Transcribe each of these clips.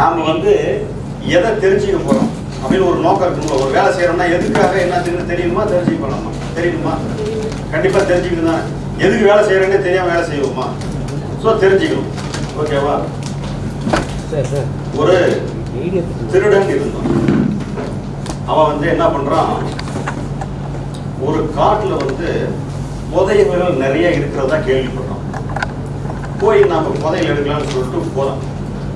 நாம வந்து எதை தெரிஞ்சுக்க போறோம் அப்படின்னு ஒரு நோக்கம் இருக்குங்களா ஒரு வேலை செய்யறோம்னா எதுக்காக என்ன தெரியுமா தெரிஞ்சுக்க போறோமா தெரியுமா? கண்டிப்பா தெரிஞ்சுக்கணும் தான். எதுக்கு வேலை செய்யறேன்னே தெரியாம வேலை செய்வோமா? ஸோ தெரிஞ்சுக்கணும். ஓகேவா சார் சார். ஒரு திருடன் இருந்தான் அவன் வந்து என்ன பண்றான்? ஒரு காட்டுல வந்து புதையல்கள் நிறைய இருக்கிறதா கேள்விப்படுறான் போய் நாம புதையல் எடுக்கலாம்னு சொல்லிட்டு போறோம்.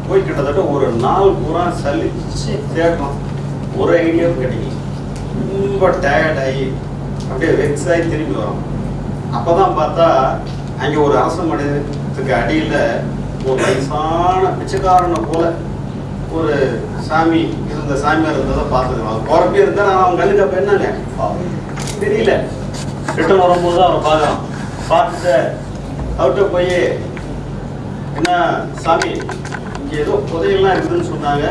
போய் கிட்டத்தட்ட ஒரு நாள் பூரா சலிச்சு தேடுறோம் ஒரு ஐடியாவும் கிடைக்கல. ரொம்ப டயர்ட் ஆகி அப்படியே வெக்ஸ் ஆகி திரும்பி வரோம். அப்பதான் பார்த்தா அங்க ஒரு அரச மனிதத்துக்கு அடியில ஒரு வயசான பிச்சைக்காரனை போல ஒரு சாமி இருந்த சாமியார் இருந்ததை பார்த்துக்கலாம் குழப்பி இருந்தா நான் அவன் கண்ணுக்கு அப்ப என்னங்க? தெரியல. ரிட்டர்ன் வரும்போது தான் அவரை பார்க்கலாம் பார்த்துட்டு அவர்கிட்ட போய் என்ன சாமி ஏதோ புதையெல்லாம் இருக்குதுன்னு சொன்னாங்க.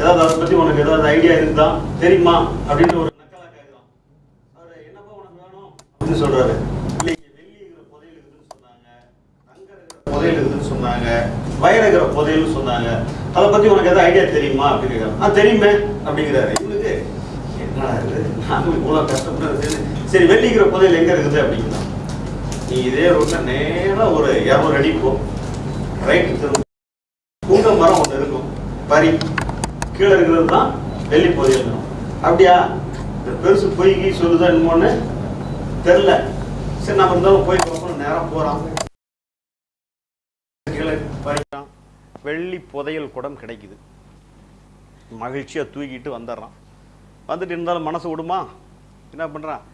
ஏதாவது அதை பத்தி உனக்கு ஏதாவது ஐடியா இருக்குதா தெரியுமா? அப்படின்னு ஒரு நக்கலா கேட்குறான் அவர் என்னப்பா உனக்கு வேணும்? அப்படின்னு சொல்றாரு. இல்லை வெள்ளி இருக்கிற புதையல் இருக்குதுன்னு சொன்னாங்க. தங்க இருக்கிற புதையல் இருக்குதுன்னு சொன்னாங்க. வயர் இருக்கிற புதையல்னு சொன்னாங்க. அதை பத்தி உனக்கு ஏதாவது ஐடியா தெரியுமா? அப்படின்னு கேட்குறான் ஆ தெரியுமே அப்படிங்கிறாரு. இவனுக்கு என்னடா இருக்குது நாங்கள் இவ்வளோ கஷ்டப்படுறது சரி வெள்ளிக்கிற புதையல் எங்க இருக்குது? அப்படிங்கிறான். நீ இதே ரோட்டில் நேரா ஒரு இரநூறு அடி போ. ரைட்டு திரும்ப. புங்க மரம் ஒன்று இருக்கும். பறி. கீழே இருக்கிறது தான் வெள்ளி புதையல். அப்படியா? இந்த பெருசு பொய்கி சொல்லுதான் என்னமோன்னு தெரில சரி நம்ம இருந்தாலும் போய் பார்ப்போம். நேரம் போறான். கீழே பறிக்கிறான். வெள்ளி புதையல் குடம் கிடைக்குது. மகிழ்ச்சியாக தூக்கிட்டு வந்துடுறான். வந்துட்டு இருந்தாலும் மனசு விடுமா? என்ன பண்ணுறான்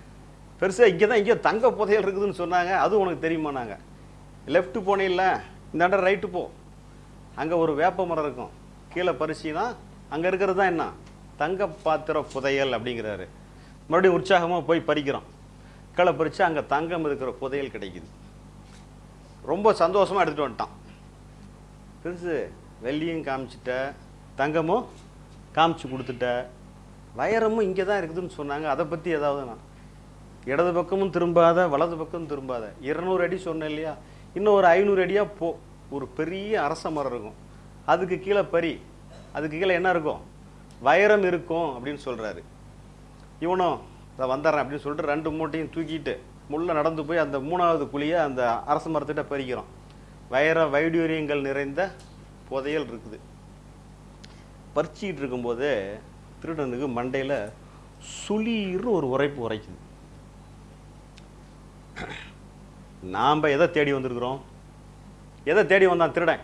பெருசாக இங்கே தான் இங்கே தங்க புதையல் இருக்குதுன்னு சொன்னாங்க. அது உனக்கு தெரியுமா நாங்கள் லெஃப்ட் போனேன்ல இந்த இடம் ரைட்டு போ. அங்கே ஒரு வேப்ப மரம் இருக்கும். கீழே பறிச்சின்னா அங்கே இருக்கிறது தான் என்ன? தங்க பாத்திர புதையல் அப்படிங்கிறாரு. மறுபடியும் உற்சாகமாக போய் பறிக்கிறோம். கீழே பறித்து அங்கே தங்கம் இருக்கிற புதையல் கிடைக்குது. ரொம்ப சந்தோஷமாக எடுத்துகிட்டு வந்துட்டான். பெருசு வெள்ளியும் காமிச்சிட்ட. தங்கமும் காமிச்சு கொடுத்துட்ட. வைரமும் இங்கே தான் இருக்குதுன்னு சொன்னாங்க. அதை பற்றி ஏதாவது நான் இடது பக்கமும் திரும்பாத வலது பக்கமும் திரும்பாத. இருநூறு அடி சொன்னேன் இல்லையா? இன்னும் ஒரு ஐநூறு அடியாக போ ஒரு பெரிய அரச மரம் இருக்கும். அதுக்கு கீழே பறி அதுக்கு கீழே என்ன இருக்கும்? வைரம் இருக்கும் அப்படின்னு சொல்கிறாரு இவனும் அதை வந்துடுறேன் அப்படின்னு சொல்லிட்டு ரெண்டு மூட்டையும் தூக்கிட்டு முள்ள நடந்து போய் அந்த மூணாவது குழியை அந்த அரச மரத்திட்ட பறிக்கிறோம். வைர வைடூரியங்கள் நிறைந்த புதையல் இருக்குது. பறிச்சிக்கிட்டு இருக்கும்போது திருடனுக்கு மண்டையில் சுளீர்னு ஒரு உரைப்பு உரைக்குது நாம் எதை தேடி வந்திருக்கிறோம்? எதை தேடி வந்தான்? திருடன்.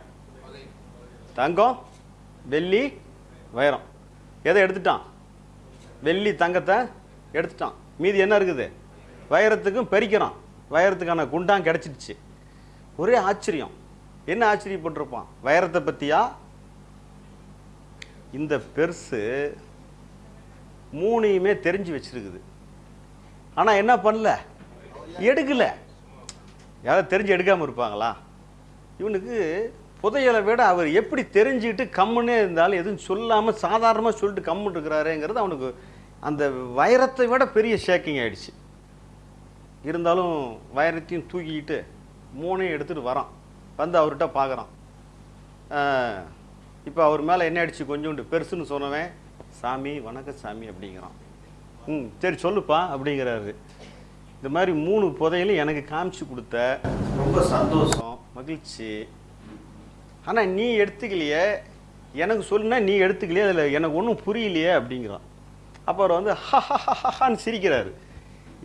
தங்கம் வெள்ளி வைரம். எதை எடுத்துட்டான்? வெள்ளி தங்கத்தை எடுத்துட்டான். மீதி என்ன இருக்குது? வைரத்துக்கும் பெருக்கிறான். வைரத்துக்கான குண்டான் கிடச்சிடுச்சு. ஒரே ஆச்சரியம். என்ன ஆச்சரியப்பட்டிருப்பான்? வைரத்தை பற்றியா இந்த பெருசு மூணையுமே தெரிஞ்சு வச்சிருக்குது. ஆனால் என்ன பண்ணல? எடுக்கல. யாராவது தெரிஞ்சு எடுக்காமல் இருப்பாங்களா? இவனுக்கு புதையலை விட அவர் எப்படி தெரிஞ்சுக்கிட்டு கம்முன்னே இருந்தாலும் எதுவும் சொல்லாமல் சாதாரணமாக சொல்லிட்டு கம்முன்னு இருக்கிறாருங்கிறது அவனுக்கு அந்த வைரத்தை விட பெரிய ஷேக்கிங் ஆயிடுச்சு. இருந்தாலும் வைரத்தையும் தூக்கிக்கிட்டு மூணையும் எடுத்துகிட்டு வரான். வந்து அவர்கிட்ட பார்க்குறான் இப்போ அவர் மேலே என்ன ஆயிடுச்சு? கொஞ்சோண்டு பெருசுன்னு சொன்னவன் சாமி வணக்க சாமி அப்படிங்கிறான். ம் சரி சொல்லுப்பா அப்படிங்கிறாரு. இந்த மாதிரி மூணு புதையலும் எனக்கு காமிச்சு கொடுத்த ரொம்ப சந்தோஷம் மகிழ்ச்சி. ஆனால் நீ எடுத்துக்கலையே. எனக்கு சொல்லுனா நீ எடுத்துக்கலையே அதில் எனக்கு ஒன்றும் புரியலையே அப்படிங்கிறான். அப்போ அவர் வந்து ஹஹான்னு சிரிக்கிறாரு.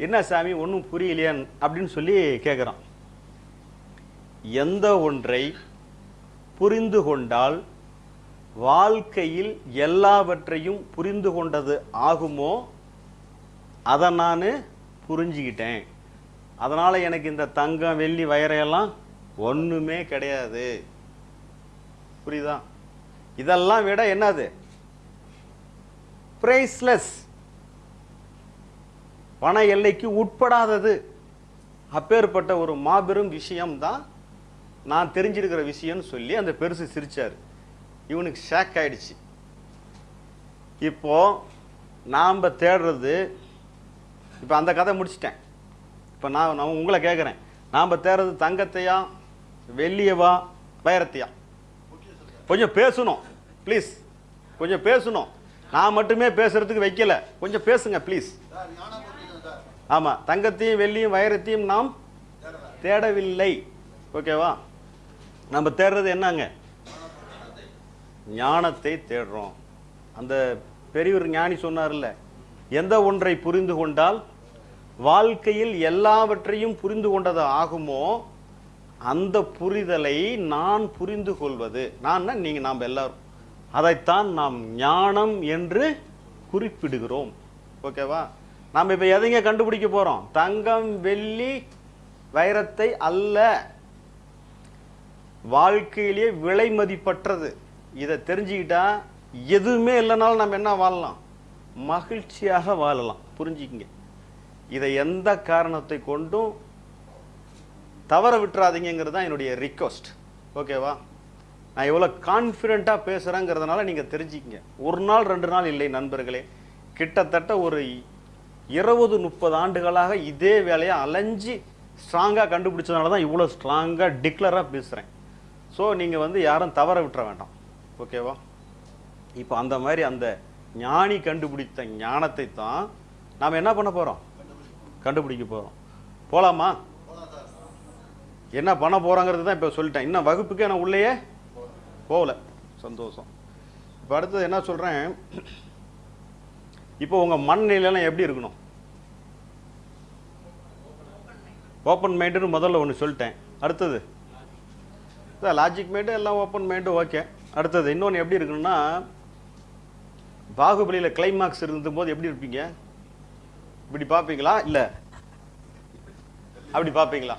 என்ன சாமி ஒன்றும் புரியலையான்னு அப்படின்னு சொல்லி கேட்குறான் எந்த ஒன்றை புரிந்து கொண்டால் வாழ்க்கையில் எல்லாவற்றையும் புரிந்து கொண்டது ஆகுமோ அதை நான் புரிஞ்சுக்கிட்டேன். அதனால் எனக்கு இந்த தங்கம் வெள்ளி வயரையெல்லாம் ஒன்றுமே கிடையாது. புரியுதா? இதெல்லாம் விட என்னது? பிரைஸ்லெஸ் பண எல்லைக்கு உட்படாதது. அப்பேற்பட்ட ஒரு மாபெரும் விஷயம்தான் நான் தெரிஞ்சிருக்கிற விஷயம்னு சொல்லி அந்த பெருசு சிரித்தார் இவனுக்கு ஷேக் ஆயிடுச்சு. இப்போ நாம் தேடுறது இப்போ அந்த கதை முடிச்சிட்டேன். இப்போ நான் நான் உங்களை கேட்குறேன் நாம் தேடுறது தங்கத்தையா வெள்ளியவா வைரத்தையா? கொஞ்சம் பேசணும் ப்ளீஸ் கொஞ்சம் பேசணும். நான் மட்டுமே பேசுறதுக்கு வைக்கல. கொஞ்சம் பேசுங்க ப்ளீஸ் ஆமாம் தங்கத்தையும் வெள்ளியும் வைரத்தையும் நாம் தேடவில்லை. ஓகேவா? நம்ம தேடுறது என்னங்க? ஞானத்தை தேடுறோம். அந்த பெரியவர் ஞானி சொன்னார்ல எந்த ஒன்றை புரிந்து கொண்டால் வாழ்க்கையில் எல்லாவற்றையும் புரிந்து கொண்டது ஆகுமோ அந்த புரிதலை நான் புரிந்து கொள்வது. நான் நீங்கள் நாம் எல்லாரும். அதைத்தான் நாம் ஞானம் என்று குறிப்பிடுகிறோம். ஓகேவா? நாம் இப்போ எதைங்க கண்டுபிடிக்க போகிறோம் தங்கம் வெள்ளி வைரத்தை அல்ல. வாழ்க்கையிலேயே விலை மதிப்பற்றது. இதை தெரிஞ்சுக்கிட்டா எதுவுமே இல்லைனாலும் நம்ம என்ன வாழலாம்? மகிழ்ச்சியாக வாழலாம். புரிஞ்சுக்கிங்க. இதை எந்த காரணத்தை கொண்டும் தவற விட்டுறாதீங்கிறது தான் என்னுடைய ரிக்வஸ்ட் ஓகேவா நான் எவ்வளோ கான்ஃபிடெண்ட்டாக பேசுகிறேங்கிறதுனால நீங்கள் தெரிஞ்சுக்கிங்க. ஒரு நாள் ரெண்டு நாள் இல்லை நண்பர்களே. கிட்டத்தட்ட ஒரு இருபது முப்பது ஆண்டுகளாக இதே வேலையை அலைஞ்சு ஸ்ட்ராங்காக கண்டுபிடிச்சதுனால தான் இவ்வளோ ஸ்ட்ராங்காக டிக்ளராக பேசுகிறேன் ஸோ நீங்கள் வந்து யாரும் தவற விட்டுற வேண்டாம். ஓகேவா இப்போ அந்த மாதிரி அந்த ஞானி கண்டுபிடித்த ஞானத்தை தான் நாம் என்ன பண்ண போகிறோம் கண்டுபிடிக்க போகிறோம் போகலாமா என்ன பண்ண போகிறோங்கிறது தான் இப்போ சொல்லிட்டேன். இன்னும் வகுப்புக்கு நான் உள்ளேயே போகல. சந்தோஷம். இப்போ அடுத்தது என்ன சொல்கிறேன் இப்போ உங்கள் மனநிலையெல்லாம் எப்படி இருக்கணும்? ஓப்பன் மைண்டுன்னு முதல்ல ஒன்று சொல்லிட்டேன். அடுத்தது? லாஜிக் மைண்டு எல்லாம் ஓப்பன் மைண்டு ஓகே அடுத்தது இன்னொன்று எப்படி இருக்கணும்னா பாகுபலியில் கிளைமாக்ஸ் இருந்தபோது எப்படி இருப்பீங்க? இப்படி பார்ப்பீங்களா? இல்லை. அப்படி பார்ப்பீங்களா?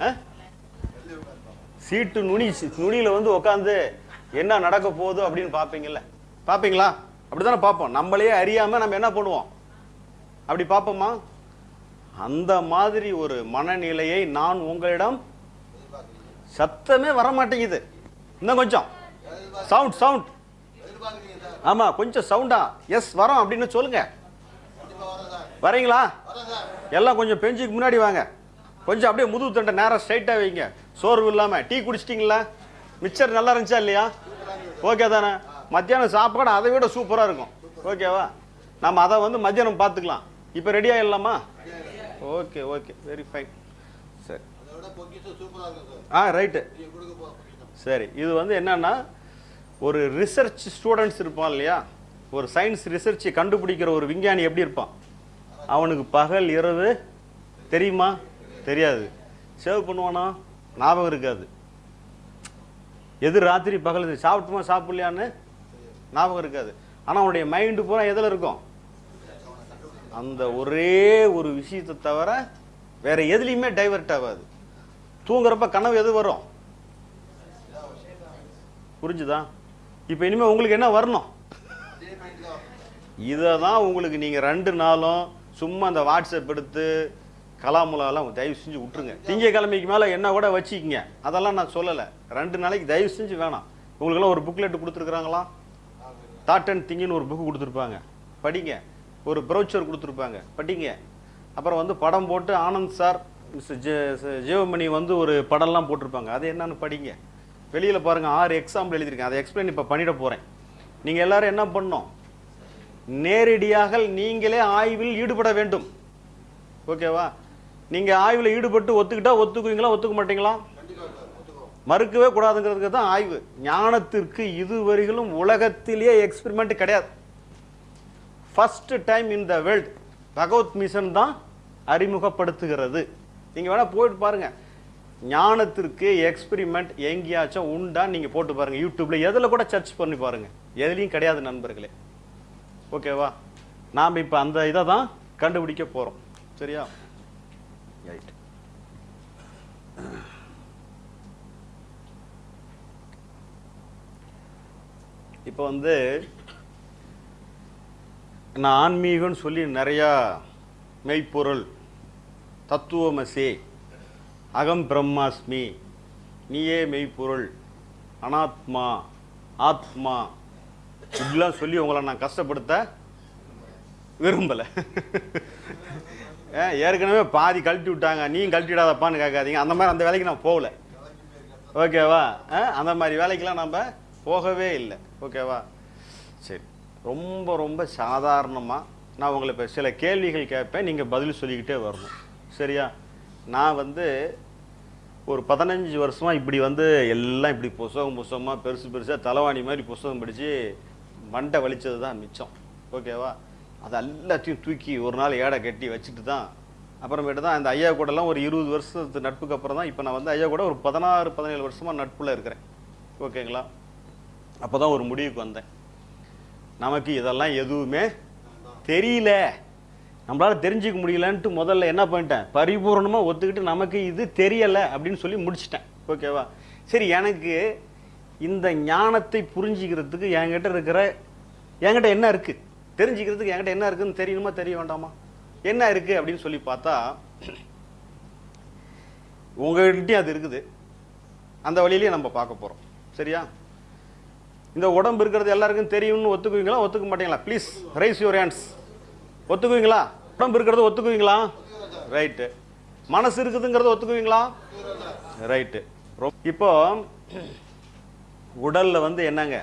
ஆ? சீட்டு நுனி நுனியில் வந்து உட்காந்து என்ன நடக்க போகுது அப்படின்னு பார்ப்பீங்கல்ல. பார்ப்பீங்களா? அப்படிதானே பார்ப்போம். நம்மளையே அறியாமல் நம்ம என்ன பண்ணுவோம்? அப்படி பார்ப்போமா? அந்த மாதிரி ஒரு மனநிலையை நான் உங்களிடம் சத்தமே வர மாட்டேங்குது இன்னும் கொஞ்சம். சவுண்ட் சவுண்ட் ஆமா கொஞ்சம் சவுண்டா எஸ் வரோம் அப்படின்னு சொல்லுங்க. வரீங்களா? எல்லாம் கொஞ்சம் பெஞ்சுக்கு முன்னாடி வாங்க. கொஞ்சம் அப்படியே முதுகு தண்டை நேரம் ஸ்ட்ரைட்டாக வைங்க. சோர்வு இல்லாமல் டீ குடிச்சிட்டிங்களா? மிச்சர் நல்லா இருந்துச்சா இல்லையா? ஓகே தானே. மத்தியானம் சாப்பாடு அதை விட சூப்பராக இருக்கும். ஓகேவா நம்ம அதை வந்து மத்தியானம் பார்த்துக்கலாம். இப்போ ரெடி ஆகிடலாமா ஓகே ஓகே வெரி ஃபைன் சரி. ஆ ரைட்டு சரி. இது வந்து என்னன்னா ஒரு ரிசர்ச் ஸ்டூடெண்ட்ஸ் இருப்பான் இல்லையா? ஒரு சயின்ஸ் ரிசர்ச்சை கண்டுபிடிக்கிற ஒரு விஞ்ஞானி எப்படி இருப்பான்? அவனுக்கு பகல் இரவு தெரியுமா? தெரியாது. சேவ் பண்ணுவானா? ஞாபகம் இருக்காது. எது ராத்திரி பகல் இது சாப்பிட்டுமா சாப்பிடலையான்னு ஞாபகம் இருக்காது. ஆனால் அவனுடைய மைண்டு பூரா எதில் இருக்கும்? அந்த ஒரே ஒரு விஷயத்தை தவிர வேற எதுலேயுமே டைவர்ட் ஆகாது. தூங்குறப்ப கனவு எது வரும்? புரிஞ்சுதா? இப்போ இனிமேல் உங்களுக்கு என்ன வரணும்? இதை தான் உங்களுக்கு நீங்கள் ரெண்டு நாளும் சும்மா அந்த வாட்ஸ்அப் எடுத்து கலாமுலாலாம் தயவு செஞ்சு விட்டுருங்க. திங்கக்கிழமைக்கு மேலே என்ன கூட வச்சுக்கிங்க. அதெல்லாம் நான் சொல்லலை. ரெண்டு நாளைக்கு தயவு செஞ்சு வேணாம். உங்களுக்கெல்லாம் ஒரு புக்லெட் கொடுத்துருக்குறாங்களா? தாட் அண்ட் திங்கின்னு ஒரு புக்கு கொடுத்துருப்பாங்க. படிங்க. ஒரு ப்ரௌச்சர் கொடுத்துருப்பாங்க. படிங்க. அப்புறம் வந்து படம் போட்டு Anand sir mister J Jeevamani வந்து ஒரு படம்லாம் போட்டிருப்பாங்க. அது என்னன்னு படிங்க. வெளியில் பாருங்கள் ஆறு எக்ஸாம்பிள் எழுதியிருக்கேன். அதை எக்ஸ்பிளைன் இப்போ பண்ணிட போகிறேன் நீங்கள் எல்லாரும் என்ன பண்ணோம் நேரடியாக நீங்களே ஆய்வில் ஈடுபட வேண்டும். ஓகேவா நீங்கள் ஆய்வில் ஈடுபட்டு ஒத்துக்கிட்டா ஒத்துக்குவீங்களா ஒத்துக்க மாட்டீங்களா? மறுக்கவே கூடாதுங்கிறதுக்கு தான் ஆய்வு. ஞானத்திற்கு இதுவரையிலும் உலகத்திலேயே எக்ஸ்பெரிமெண்ட் கிடையாது. First time in the world Bhagavat mission தான் அறிமுகப்படுத்துகிறது. நீங்கள் வேணால் போயிட்டு பாருங்கள் ஞானத்திற்கு எக்ஸ்பிரிமெண்ட் எங்கேயாச்சும் உண்டா நீங்கள் போட்டு பாருங்கள் யூடியூப்ல எதில் கூட சர்ச் பண்ணி பாருங்கள் எதுலேயும் கிடையாது நண்பர்களே. ஓகேவா நாம் இப்போ அந்த இதை தான் கண்டுபிடிக்க போகிறோம் சரியா? ரைட் இப்போ வந்து நான் ஆன்மீகம்னு சொல்லி நிறையா மெய்ப்பொருள் தத்துவமசி அகம் பிரம்மாஸ்மி. நீயே மெய்ப்பொருள். அனாத்மா ஆத்மா. இப்படிலாம் சொல்லி உங்களை நான் கஷ்டப்படுத்த விரும்பலை. ஏற்கனவே பாதி கழட்டி விட்டாங்க. நீயும் கழட்டி விடாதப்பான்னு கேட்காதீங்க. அந்த மாதிரி அந்த வேலைக்கு நான் போகல. ஓகேவா ஆ, அந்த மாதிரி வேலைக்கெலாம் நம்ம போகவே இல்லை. ஓகேவா சரி. ரொம்ப ரொம்ப சாதாரணமாக நான் உங்களை இப்போ சில கேள்விகள் கேட்பேன். நீங்கள் பதில் சொல்லிக்கிட்டே வரணும். சரியா? நான் வந்து ஒரு பதினஞ்சு வருஷமாக இப்படி வந்து எல்லாம் இப்படி புஸ்தகம் புஸ்தகமாக பெருசு பெருசாக தலைவாணி மாதிரி புஸ்தகம் படித்து மண்டை வலித்தது தான் மிச்சம். ஓகேவா? அது எல்லாத்தையும் தூக்கி ஒரு நாள் ஏடை கட்டி வச்சுட்டு தான் அப்புறமேட்டு தான் அந்த ஐயா கூடலாம் ஒரு இருபது வருஷத்து நட்புக்கு அப்புறம் தான் இப்போ நான் வந்து ஐயா கூட ஒரு பதினாறு பதினேழு வருஷமாக நட்பில் இருக்கிறேன். ஓகேங்களா? அப்போ தான் ஒரு முடிவுக்கு வந்தேன். நமக்கு இதெல்லாம் எதுவுமே தெரியல. நம்மளால தெரிஞ்சுக்க முடியலன்ட்டு முதல்ல என்ன பண்ணிட்டேன்? பரிபூர்ணமாக ஒத்துக்கிட்டு நமக்கு இது தெரியலை அப்படின்னு சொல்லி முடிச்சிட்டேன். ஓகேவா? சரி எனக்கு இந்த ஞானத்தை புரிஞ்சுக்கிறதுக்கு என்கிட்ட இருக்கிற என்கிட்ட என்ன இருக்குது தெரிஞ்சுக்கிறதுக்கு என்கிட்ட என்ன இருக்குதுன்னு தெரியணுமா தெரிய வேண்டாமா? என்ன இருக்குது அப்படின்னு சொல்லி பார்த்தா உங்கள்கிட்டையும் அது இருக்குது. அந்த வழியிலேயே நம்ம பார்க்க போகிறோம் சரியா? இந்த உடம்பு இருக்கிறது எல்லாருக்கும் தெரியும்னு ஒத்துக்குவீங்களா? ஒத்துக்க மாட்டீங்களா? ப்ளீஸ் ரைஸ் யூர் ஹேண்ட்ஸ் ஒத்துக்குவீங்களா? உடம்பு இருக்கிறது ஒத்துக்குவீங்களா? ரைட்டு மனசு இருக்குதுங்கிறத ஒத்துக்குவீங்களா? ரைட்டு இப்போ உடலில் வந்து என்னங்க?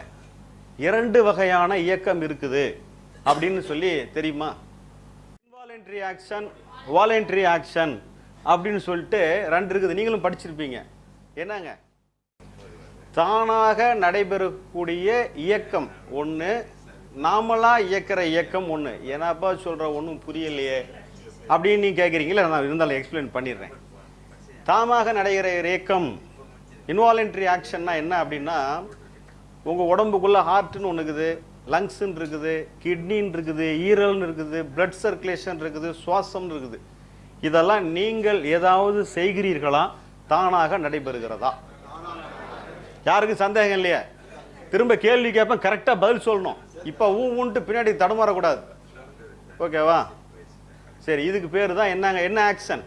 இரண்டு வகையான இயக்கம் இருக்குது அப்படின்னு சொல்லி தெரியுமா? இன்வாலன்ட்ரி ஆக்ஷன் வாலண்ட்ரி ஆக்ஷன் அப்படின்னு சொல்லிட்டு ரெண்டு இருக்குது. நீங்களும் படிச்சிருப்பீங்க. என்னங்க? தானாக நடைபெறக்கூடிய இயக்கம் ஒன்று நாமளா இயக்கிற இயக்கம் ஒன்று ஏன்னாப்பா சொல்கிற ஒன்றும் புரியலையே. அப்படின்னு நீ கேட்குறீங்களே நான் இருந்தாலும் எக்ஸ்பிளைன் பண்ணிடுறேன். தாமாக நடைகிற இயக்கம் இன்வாலன்ட்ரி ஆக்ஷன்னா என்ன அப்படின்னா உங்கள் உடம்புக்குள்ளே ஹார்ட்டுன்னு ஒன்று இருக்குது லங்ஸுன்னு இருக்குது கிட்னின்னு இருக்குது ஈரல்னு இருக்குது பிளட் சர்க்குலேஷன் இருக்குது சுவாசம்னு இருக்குது. இதெல்லாம் நீங்கள் ஏதாவது செய்கிறீர்களா? தானாக நடைபெறுகிறதா? யாருக்கும் சந்தேகம் இல்லையா? திரும்ப கேள்வி கேட்பேன் கரெக்டாக பதில் சொல்லணும். இப்போ ஊ ஊன்ட்டு பின்னாடி தடுமாறக்கூடாது ஓகேவா? சரி இதுக்கு பேர் தான் என்னங்க என்ன ஆக்ஷன்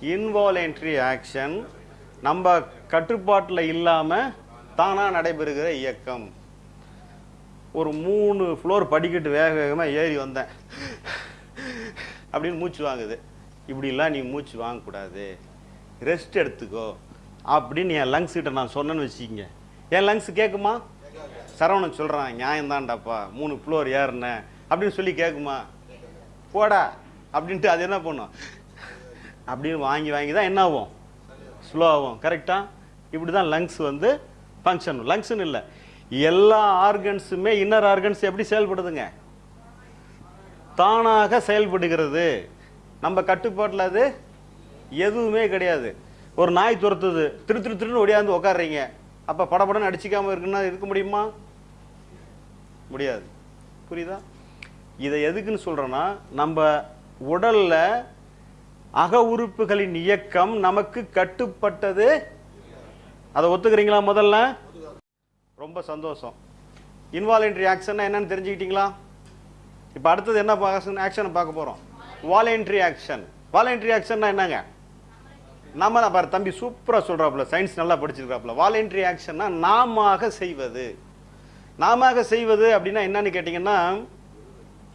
இன்வாலன்ட்ரி ஆக்ஷன் நம்ம கட்டுப்பாட்டில் இல்லாமல் தானாக நடைபெறுகிற இயக்கம். ஒரு மூணு ஃப்ளோர் படிக்கட்டு வேக வேகமாக ஏறி வந்தேன். அப்படின்னு மூச்சு வாங்குது. இப்படிலாம் நீ மூச்சு வாங்கக்கூடாது. ரெஸ்ட் எடுத்துக்கோ. அப்படின்னு என் லங்ஸ்கிட்ட நான் சொன்னேன்னு வச்சுக்கிங்க. என் லங்ஸ் கேட்குமா சரவணன் சொல்கிறான் நியாயம்தான்டாப்பா மூணு ஃப்ளோர் ஏறுன. அப்படின்னு சொல்லி கேட்குமா போடா அப்படின்ட்டு அது என்ன பண்ணும்? அப்படின்னு வாங்கி வாங்கி தான் என்ன ஆகும்? ஸ்லோ ஆகும் கரெக்டாக இப்படி தான் லங்ஸ் வந்து ஃபங்க்ஷன் லங்ஸ்னு இல்லை எல்லா ஆர்கன்ஸுமே இன்னர் ஆர்கன்ஸ் எப்படி செயல்படுதுங்க? தானாக செயல்படுகிறது. நம்ம கட்டுப்பாட்டில் அது எதுவுமே கிடையாது. ஒரு நாய் துரத்துது திரு திரு திருன்னு ஒடியாந்து உட்காடுறீங்க அப்போ படபடன்னு அடிச்சிக்காமல் இருக்குன்னா இருக்க முடியுமா? முடியாது. புரியுதா? இதை எதுக்குன்னு சொல்கிறேன்னா நம்ம உடலில் அக உறுப்புகளின் இயக்கம் நமக்கு கட்டுப்பட்டது. அதை ஒத்துக்கிறீங்களா முதல்ல? ரொம்ப சந்தோஷம். இன்வாலன்ட்ரி ஆக்ஷன்னா என்னன்னு தெரிஞ்சுக்கிட்டீங்களா? இப்போ அடுத்தது என்ன ஆக்ஷனை பார்க்க போகிறோம் வாலண்ட்ரி ஆக்ஷன் வாலண்ட்ரி ஆக்ஷன்னா என்னங்க? நம்ம பாரு தம்பி சூப்பராக சொல்கிறாப்புல சயின்ஸ் நல்லா படிச்சிருக்கிறாப்புல வாலண்ட்ரி ஆக்ஷன்னா நாமாக செய்வது. நாம செய்வது அப்படின்னா என்னன்னு கேட்டிங்கன்னா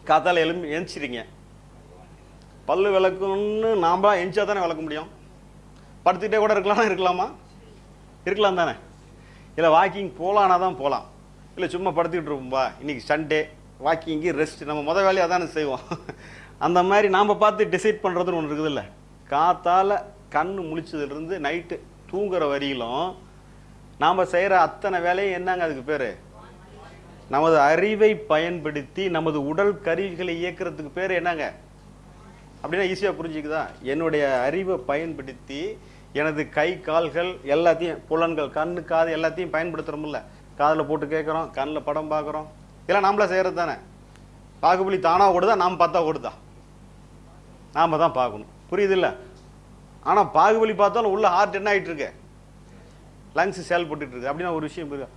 காத்தால எலும்பி எந்திரிச்சிருங்க பல்லு விளக்குன்னு நாம எந்திச்சா தானே விளக்க முடியும்? படுத்துக்கிட்டே கூட இருக்கலாம்? இருக்கலாமா? இருக்கலாம் தானே. இல்லை வாக்கிங் போகலான்னா தான் போகலாம். இல்லை சும்மா படுத்துக்கிட்டு இருப்போம்பா இன்னைக்கு சண்டே வாக்கிங்கு ரெஸ்ட் நம்ம முத வேலையாக தானே செய்வோம். அந்த மாதிரி நாம் பார்த்து டிசைட் பண்ணுறதுன்னு ஒன்று இருக்குதுல்ல. காத்தால் கண் முழிச்சதுலேருந்து நைட்டு தூங்குற வரையிலும் நாம் செய்கிற அத்தனை வேலையும் என்னங்க அதுக்கு பேர்? நமது அறிவை பயன்படுத்தி நமது உடல் கருவிகளை இயக்கிறதுக்கு பேர் என்னங்க? அப்படின்னா ஈஸியாக புரிஞ்சுக்குதா? என்னுடைய அறிவை பயன்படுத்தி எனது கை கால்கள் எல்லாத்தையும் புலன்கள் கண்ணு காது எல்லாத்தையும் பயன்படுத்துகிறோம்ல காதில் போட்டு கேட்குறோம் கண்ணில் படம் பார்க்குறோம் இதெல்லாம் நாமளே செய்கிறது தானே? பாகுபலி தானாக ஓடுதா? நாம் பார்த்தா ஓடுதா? நாம் தான் பார்க்கணும். புரியுது இல்லை? ஆனால் பாகுபலி பார்த்தாலும் உள்ள ஹார்ட் என்ன ஆகிட்டு இருக்கு லங்ஸ் செயல்பட்டுட்டு இருக்கு அப்படின்னா ஒரு விஷயம் புரியுதா?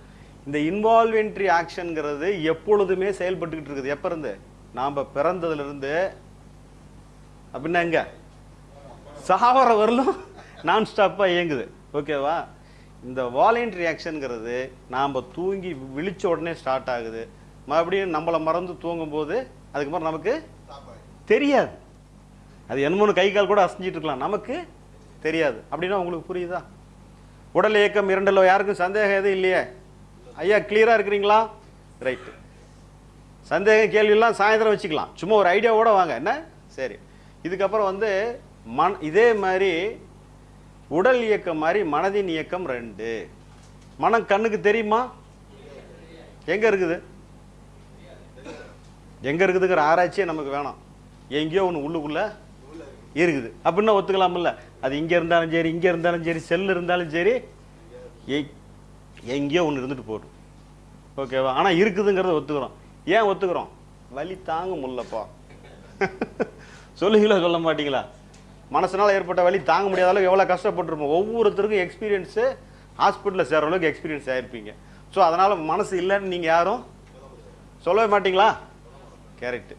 இந்த இன்வால்வென்ட்ரி ஆக்ஷனுங்கிறது எப்பொழுதுமே செயல்பட்டுக்கிட்டு இருக்குது. எப்போ இருந்து? நாம் பிறந்ததுலேருந்து. அப்படின்னா எங்க சாவர வரலும் நான் ஸ்டாப்பாக இயங்குது. ஓகேவா? இந்த வாலண்ட்ரி ஆக்ஷனுங்கிறது நாம் தூங்கி விழிச்ச உடனே ஸ்டார்ட் ஆகுது. மறுபடியும் நம்மளை மறந்து தூங்கும்போது அதுக்கப்புறம் நமக்கு தெரியாது. அது என்னமோன்னு கை கால் கூட அசைஞ்சிட்டு இருக்கலாம். நமக்கு தெரியாது. அப்படின்னா உங்களுக்கு புரியுதா? உடல் இயக்கம் இரண்டில் யாருக்கும் சந்தேகம் எதுவும் இல்லையே? ஐயா கிளியராக இருக்கிறீங்களா? ரைட்டு சந்தேகம் கேள்வியெல்லாம் சாயந்தரம் வச்சுக்கலாம். சும்மா ஒரு ஐடியாவோட வாங்க. என்ன? சரி. இதுக்கப்புறம் வந்து மண் இதே மாதிரி உடல் இயக்கம் மாதிரி மனதின் இயக்கம் ரெண்டு. மனம் கண்ணுக்கு தெரியுமா? எங்கே இருக்குது? எங்கே இருக்குதுங்கிற ஆராய்ச்சியே நமக்கு வேணாம். எங்கேயோ ஒன்று உள்ளுக்குள்ளே இருக்குது. அப்படின்னா ஒத்துக்கலாம்ல. அது இங்கே இருந்தாலும் சரி இங்கே இருந்தாலும் சரி செல் இருந்தாலும் சரி எங்கேயோ ஒன்று இருந்துட்டு போடும் ஓகேவா? ஆனால் இருக்குதுங்கிறத ஒத்துக்கிறோம். ஏன் ஒத்துக்கிறோம்? வலி தாங்க முடியலப்பா சொல்லுங்களா சொல்ல மாட்டீங்களா? மனசனால் ஏற்பட்ட வலி தாங்க முடியாத அளவுக்கு எவ்வளோ கஷ்டப்பட்டுருப்போம். ஒவ்வொருத்தருக்கும் எக்ஸ்பீரியன்ஸு ஹாஸ்பிட்டலில் சேர்கிற அளவுக்கு எக்ஸ்பீரியன்ஸ் ஆகிருப்பீங்க ஸோ அதனால் மனசு இல்லைன்னு நீங்கள் யாரும் சொல்லவே மாட்டிங்களா? கரெக்டு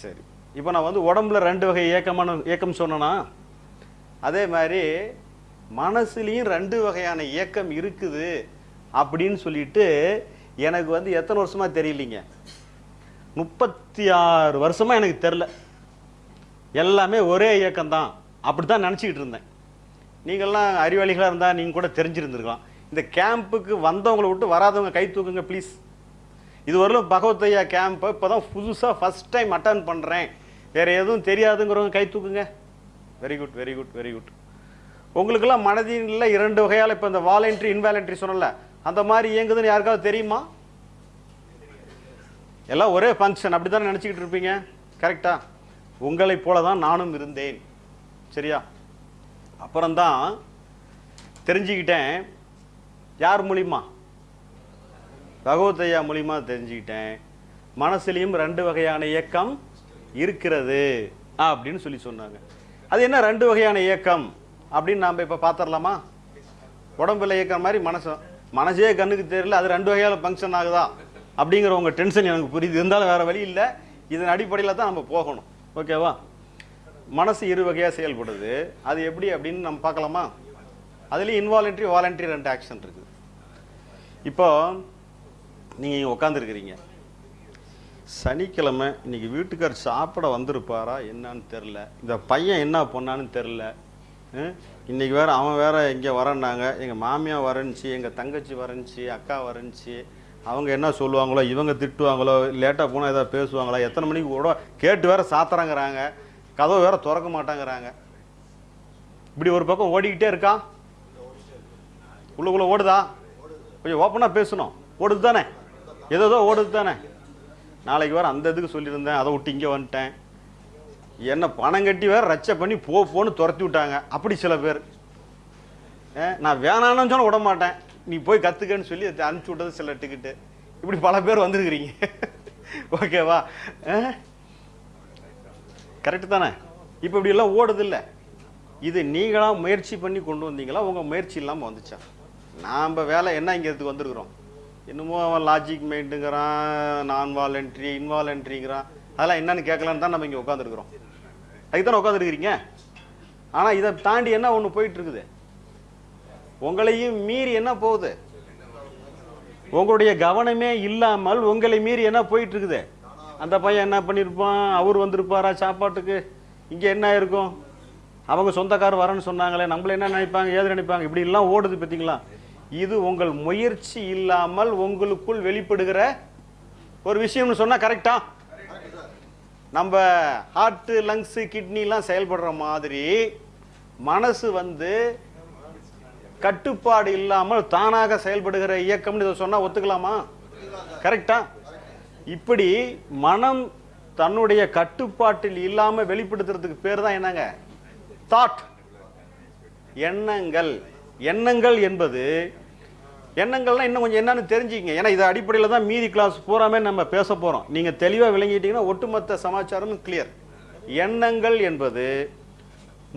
சரி. இப்போ நான் வந்து உடம்புல ரெண்டு வகை ஏக்கமான இயக்கம் சொன்னேன்னா அதே மாதிரி மனசுலேயும் ரெண்டு வகையான இயக்கம் இருக்குது அப்படின்னு சொல்லிட்டு எனக்கு வந்து எத்தனை வருஷமாக தெரியலீங்க? முப்பத்தி ஆறு வருஷமாக எனக்கு தெரில எல்லாமே ஒரே இயக்கம்தான். அப்படி தான் நினச்சிக்கிட்டு இருந்தேன். நீங்கள்லாம் அறிவாளிகளாக இருந்தால் நீங்கள் கூட தெரிஞ்சிருந்துருக்கலாம். இந்த கேம்புக்கு வந்தவங்களை விட்டு வராதவங்க கை தூக்குங்க ப்ளீஸ் இதுவரையிலும் பகவத்தையா பகவத் ஐயா கேம்பை இப்போ தான் புதுசாக ஃபஸ்ட் டைம் அட்டன் பண்ணுறேன் வேறு எதுவும் தெரியாதுங்கிறவங்க கை தூக்குங்க. Very good very good very good உங்களுக்கெல்லாம் மனதில் இரண்டு வகையால் இப்போ இந்த வாலண்ட்ரி இன்வாலண்ட்ரி சொன்னல அந்த மாதிரி இயங்குதுன்னு யாருக்காவது தெரியுமா? எல்லாம் ஒரே ஃபங்க்ஷன் அப்படி தானே நினச்சிக்கிட்டு இருப்பீங்க? கரெக்டா உங்களை போல தான் நானும் இருந்தேன். சரியா? அப்புறம்தான் தெரிஞ்சுக்கிட்டேன். யார் மூலிமா பகவத் ஐயா தெரிஞ்சுக்கிட்டேன். மனசுலையும் ரெண்டு வகையான இயக்கம் இருக்கிறது அப்படின்னு சொல்லி சொன்னாங்க. அது என்ன ரெண்டு வகையான இயக்கம்? அப்படின்னு நாம் இப்போ பார்த்துடலாமா உடம்புல இயக்கிற மாதிரி மனசும் மனசே கண்ணுக்கு தெரியல அது ரெண்டு வகையால் ஃபங்க்ஷன் ஆகுதா? அப்படிங்கிற உங்கள் டென்ஷன் எனக்கு புரியுது. இருந்தாலும் வேறு வழி இல்லை. இதன் அடிப்படையில் தான் நம்ம போகணும். ஓகேவா மனசு இரு வகையாக செயல்படுது. அது எப்படி அப்படின்னு நம்ம பார்க்கலாமா? அதுலேயும் இன்வாலண்ட்ரி வாலண்ட்ரி ரெண்டு ஆக்ஷன் இருக்குது. இப்போ நீங்கள் இங்கே உட்காந்துருக்கிறீங்க சனிக்கிழமை இன்னைக்கு வீட்டுக்கார் சாப்பிட வந்திருப்பாரா என்னன்னு தெரில இந்த பையன் என்ன பொண்ணான்னு தெரில இன்றைக்கி வேறு அவன் வேறு இங்கே வரேன்னாங்க. எங்கள் மாமியார் வரஞ்சி எங்கள் தங்கச்சி வரஞ்சி அக்கா வரைஞ்சி அவங்க என்ன சொல்லுவாங்களோ இவங்க திட்டுவாங்களோ லேட்டாக போனால் எதாவது பேசுவாங்களா எத்தனை மணிக்கு கூட கேட்டு வேறு சாத்துறாங்கிறாங்க. கதவை வேறு திறக்க மாட்டாங்கிறாங்க. இப்படி ஒரு பக்கம் ஓடிக்கிட்டே இருக்கான். உள்ளுக்குள்ளே ஓடுதா? கொஞ்சம் ஓப்பனாக பேசணும். ஓடுது தானே ஏதோ ஓடுது தானே நாளைக்கு வேறு அந்த இதுக்கு சொல்லியிருந்தேன். அதை விட்டு இங்கே வந்துட்டேன். என்ன பணம் கட்டி வேற ரச்சை பண்ணி போ போன்னு துரத்தி விட்டாங்க. அப்படி சில பேர். நான் வேணான்னு சொன்ன விட மாட்டேன். நீ போய் கற்றுக்கன்னு சொல்லி அனுப்பிச்சி விட்டது சில டிக்கெட்டு இப்படி பல பேர் வந்திருக்கிறீங்க. ஓகேவா? கரெக்டு தானே? இப்போ இப்படி எல்லாம் ஓடுது இல்லை. இது நீங்களாக முயற்சி பண்ணி கொண்டு வந்தீங்களா? உங்கள் முயற்சி இல்லாமல் வந்துச்சா? நாம் வேலை என்ன இங்கே இதுக்கு வந்திருக்கிறோம்? என்னமோ அவன் லாஜிக் மைண்டுங்கிறான் நான் வாலண்ட்ரி இன்வாலண்ட்ரிங்கிறான் அதெல்லாம் என்னன்னு கேட்கலான்னு தான் நம்ம இங்கே உட்காந்துருக்குறோம் அதுக்கு தானே உட்காந்துருக்கிறீங்க ஆனால் இதை தாண்டி என்ன ஒன்று போயிட்டு இருக்குது உங்களையும் மீறி என்ன போகுது? உங்களுடைய கவனமே இல்லாமல் உங்களை மீறி என்ன போயிட்டு இருக்குது அந்த பையன் என்ன பண்ணியிருப்பான் அவர் வந்திருப்பாரா சாப்பாட்டுக்கு? இங்கே என்ன இருக்கும்? அவங்க சொந்தக்கார் வரேன்னு சொன்னாங்களே நம்மள என்ன நினைப்பாங்க ஏது நினைப்பாங்க? இப்படிலாம் ஓடுது பார்த்தீங்களா? இது உங்கள் முயற்சி இல்லாமல் உங்களுக்குள் வெளிப்படுகிற ஒரு விஷயம்னு சொன்னால் கரெக்டாக நம்ம ஹார்ட்டு லங்ஸு கிட்னிலாம் செயல்படுற மாதிரி மனசு வந்து கட்டுப்பாடு இல்லாமல் தானாக செயல்படுகிற இயக்கம்னு இதை சொன்னால் ஒத்துக்கலாமா? கரெக்டா இப்படி மனம் தன்னுடைய கட்டுப்பாட்டில் இல்லாமல் வெளிப்படுத்துறதுக்கு பேர் தான் என்னங்க? தாட் எண்ணங்கள். எண்ணங்கள் என்பது எண்ணங்கள்லாம் இன்னும் கொஞ்சம் என்னன்னு தெரிஞ்சுக்கங்க. ஏன்னா இது அடிப்படையில் தான் மீதி கிளாஸ் பூராமே நம்ம பேச போகிறோம் நீங்கள் தெளிவாக விளங்கிட்டீங்கன்னா ஒட்டுமொத்த சமாச்சாரமும் கிளியர் எண்ணங்கள் என்பது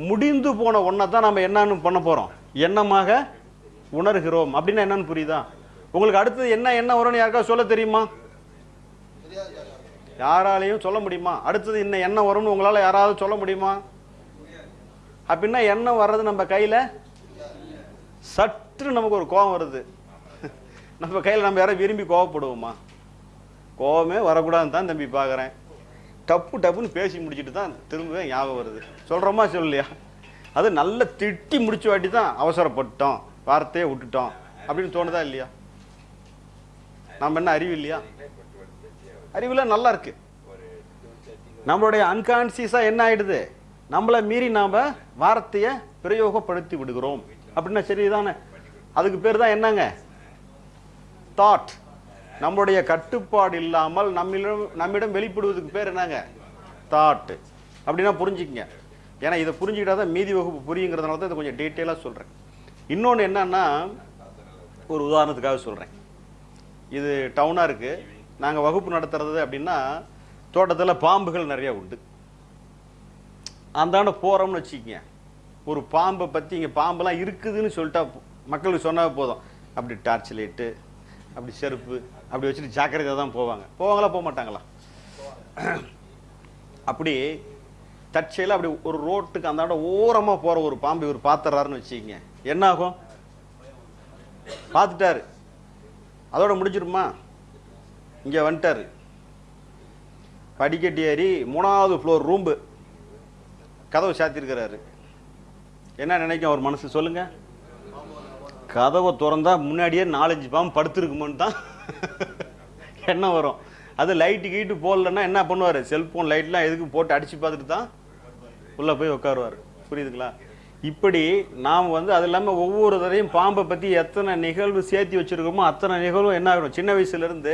முடிந்து போன ஒன்றை தான் நம்ம என்னன்னு பண்ண போகிறோம் எண்ணமாக உணர்கிறோம். அப்படின்னா என்னன்னு புரியுதா? உங்களுக்கு அடுத்தது என்ன என்ன வரும்னு யாருக்காவது சொல்ல தெரியுமா? யாராலையும் சொல்ல முடியுமா? அடுத்தது இன்னும் என்ன வரும்னு உங்களால் யாராவது சொல்ல முடியுமா? அப்படின்னா எண்ணம் வர்றது நம்ம கையில் சற்று நமக்கு ஒரு கோபம் வருது. நம்ம கையில் நம்ம யாரும் விரும்பி கோவப்படுவோமா? கோவமே வரக்கூடாதுன்னு தான் தம்பி பார்க்குறேன் டப்பு டப்புன்னு பேசி முடிச்சுட்டு தான் திரும்ப ஞாபகம் வருது. சொல்கிறோமா சொல்லலையா? அது நல்ல திட்டி முடிச்சு வாட்டி தான் அவசரப்பட்டோம். வார்த்தையை விட்டுட்டோம். அப்படின்னு தோணுதா இல்லையா? நம்ம என்ன அறிவு இல்லையா? அறிவுலாம் நல்லா இருக்கு. நம்மளுடைய அன்கான்சியஸாக என்ன ஆயிடுது? நம்மளை மீறி நாம் வார்த்தையை பிரயோகப்படுத்தி விடுகிறோம். அப்படின்னா சரிதானே? அதுக்கு பேர் தான் என்னங்க? தாட் நம்மளுடைய கட்டுப்பாடு இல்லாமல் நம்மிடம் நம்மிடம் வெளிப்படுவதுக்கு பேர் என்னங்க? தாட்டு அப்படின்னா புரிஞ்சுக்கங்க. ஏன்னா இதை புரிஞ்சுக்கிட்டா தான் மீதி வகுப்பு புரியுங்கிறதுனால தான் இதை கொஞ்சம் டீட்டெயிலாக சொல்கிறேன் இன்னொன்று என்னன்னா ஒரு உதாரணத்துக்காக சொல்கிறேன் இது டவுனாக இருக்குது நாங்கள் வகுப்பு நடத்துறது அப்படின்னா தோட்டத்தில் பாம்புகள் நிறைய உண்டு. அந்தாண்ட போகிறோம்னு வச்சுக்கோங்க. ஒரு பாம்பை பற்றி இங்கே பாம்பெல்லாம் இருக்குதுன்னு சொல்லிட்டா மக்களுக்கு சொன்னால் போதும். அப்படி டார்ச் லைட்டு அப்படி செருப்பு அப்படி வச்சுட்டு ஜாக்கிரதையாக தான் போவாங்க. போவாங்களா போக மாட்டாங்களா அப்படி தற்செயலாக அப்படி ஒரு ரோட்டுக்கு அந்தாண்ட ஓரமாக போகிற ஒரு பாம்பு இவர் பார்த்துறாருன்னு வச்சுக்கிங்க. என்ன ஆகும்? பார்த்துட்டாரு அதோட முடிஞ்சிருமா? இங்கே வந்துட்டாரு. படிக்கட்டு ஏறி மூணாவது ஃப்ளோர் ரூம்பு கதவை சாத்திருக்கிறாரு. என்ன நினைக்கும் அவர் மனசு சொல்லுங்கள் கதவை திறந்தா முன்னாடியே நாலஞ்சு பாம்பு படுத்துருக்குமோன்னு தான் என்ன வரும். அது லைட்டு கீட்டு போடலன்னா என்ன பண்ணுவார்? செல்ஃபோன் லைட்லாம் எதுக்கு போட்டு அடித்து பார்த்துட்டு தான் உள்ளே போய் உட்காருவார். புரியுதுங்களா? இப்படி நாம் வந்து அது இல்லாமல் ஒவ்வொரு தடையும் பாம்பை பற்றி எத்தனை நிகழ்வு சேர்த்து வச்சுருக்கோமோ அத்தனை நிகழ்வும் என்ன ஆகணும்? சின்ன வயசுலேருந்து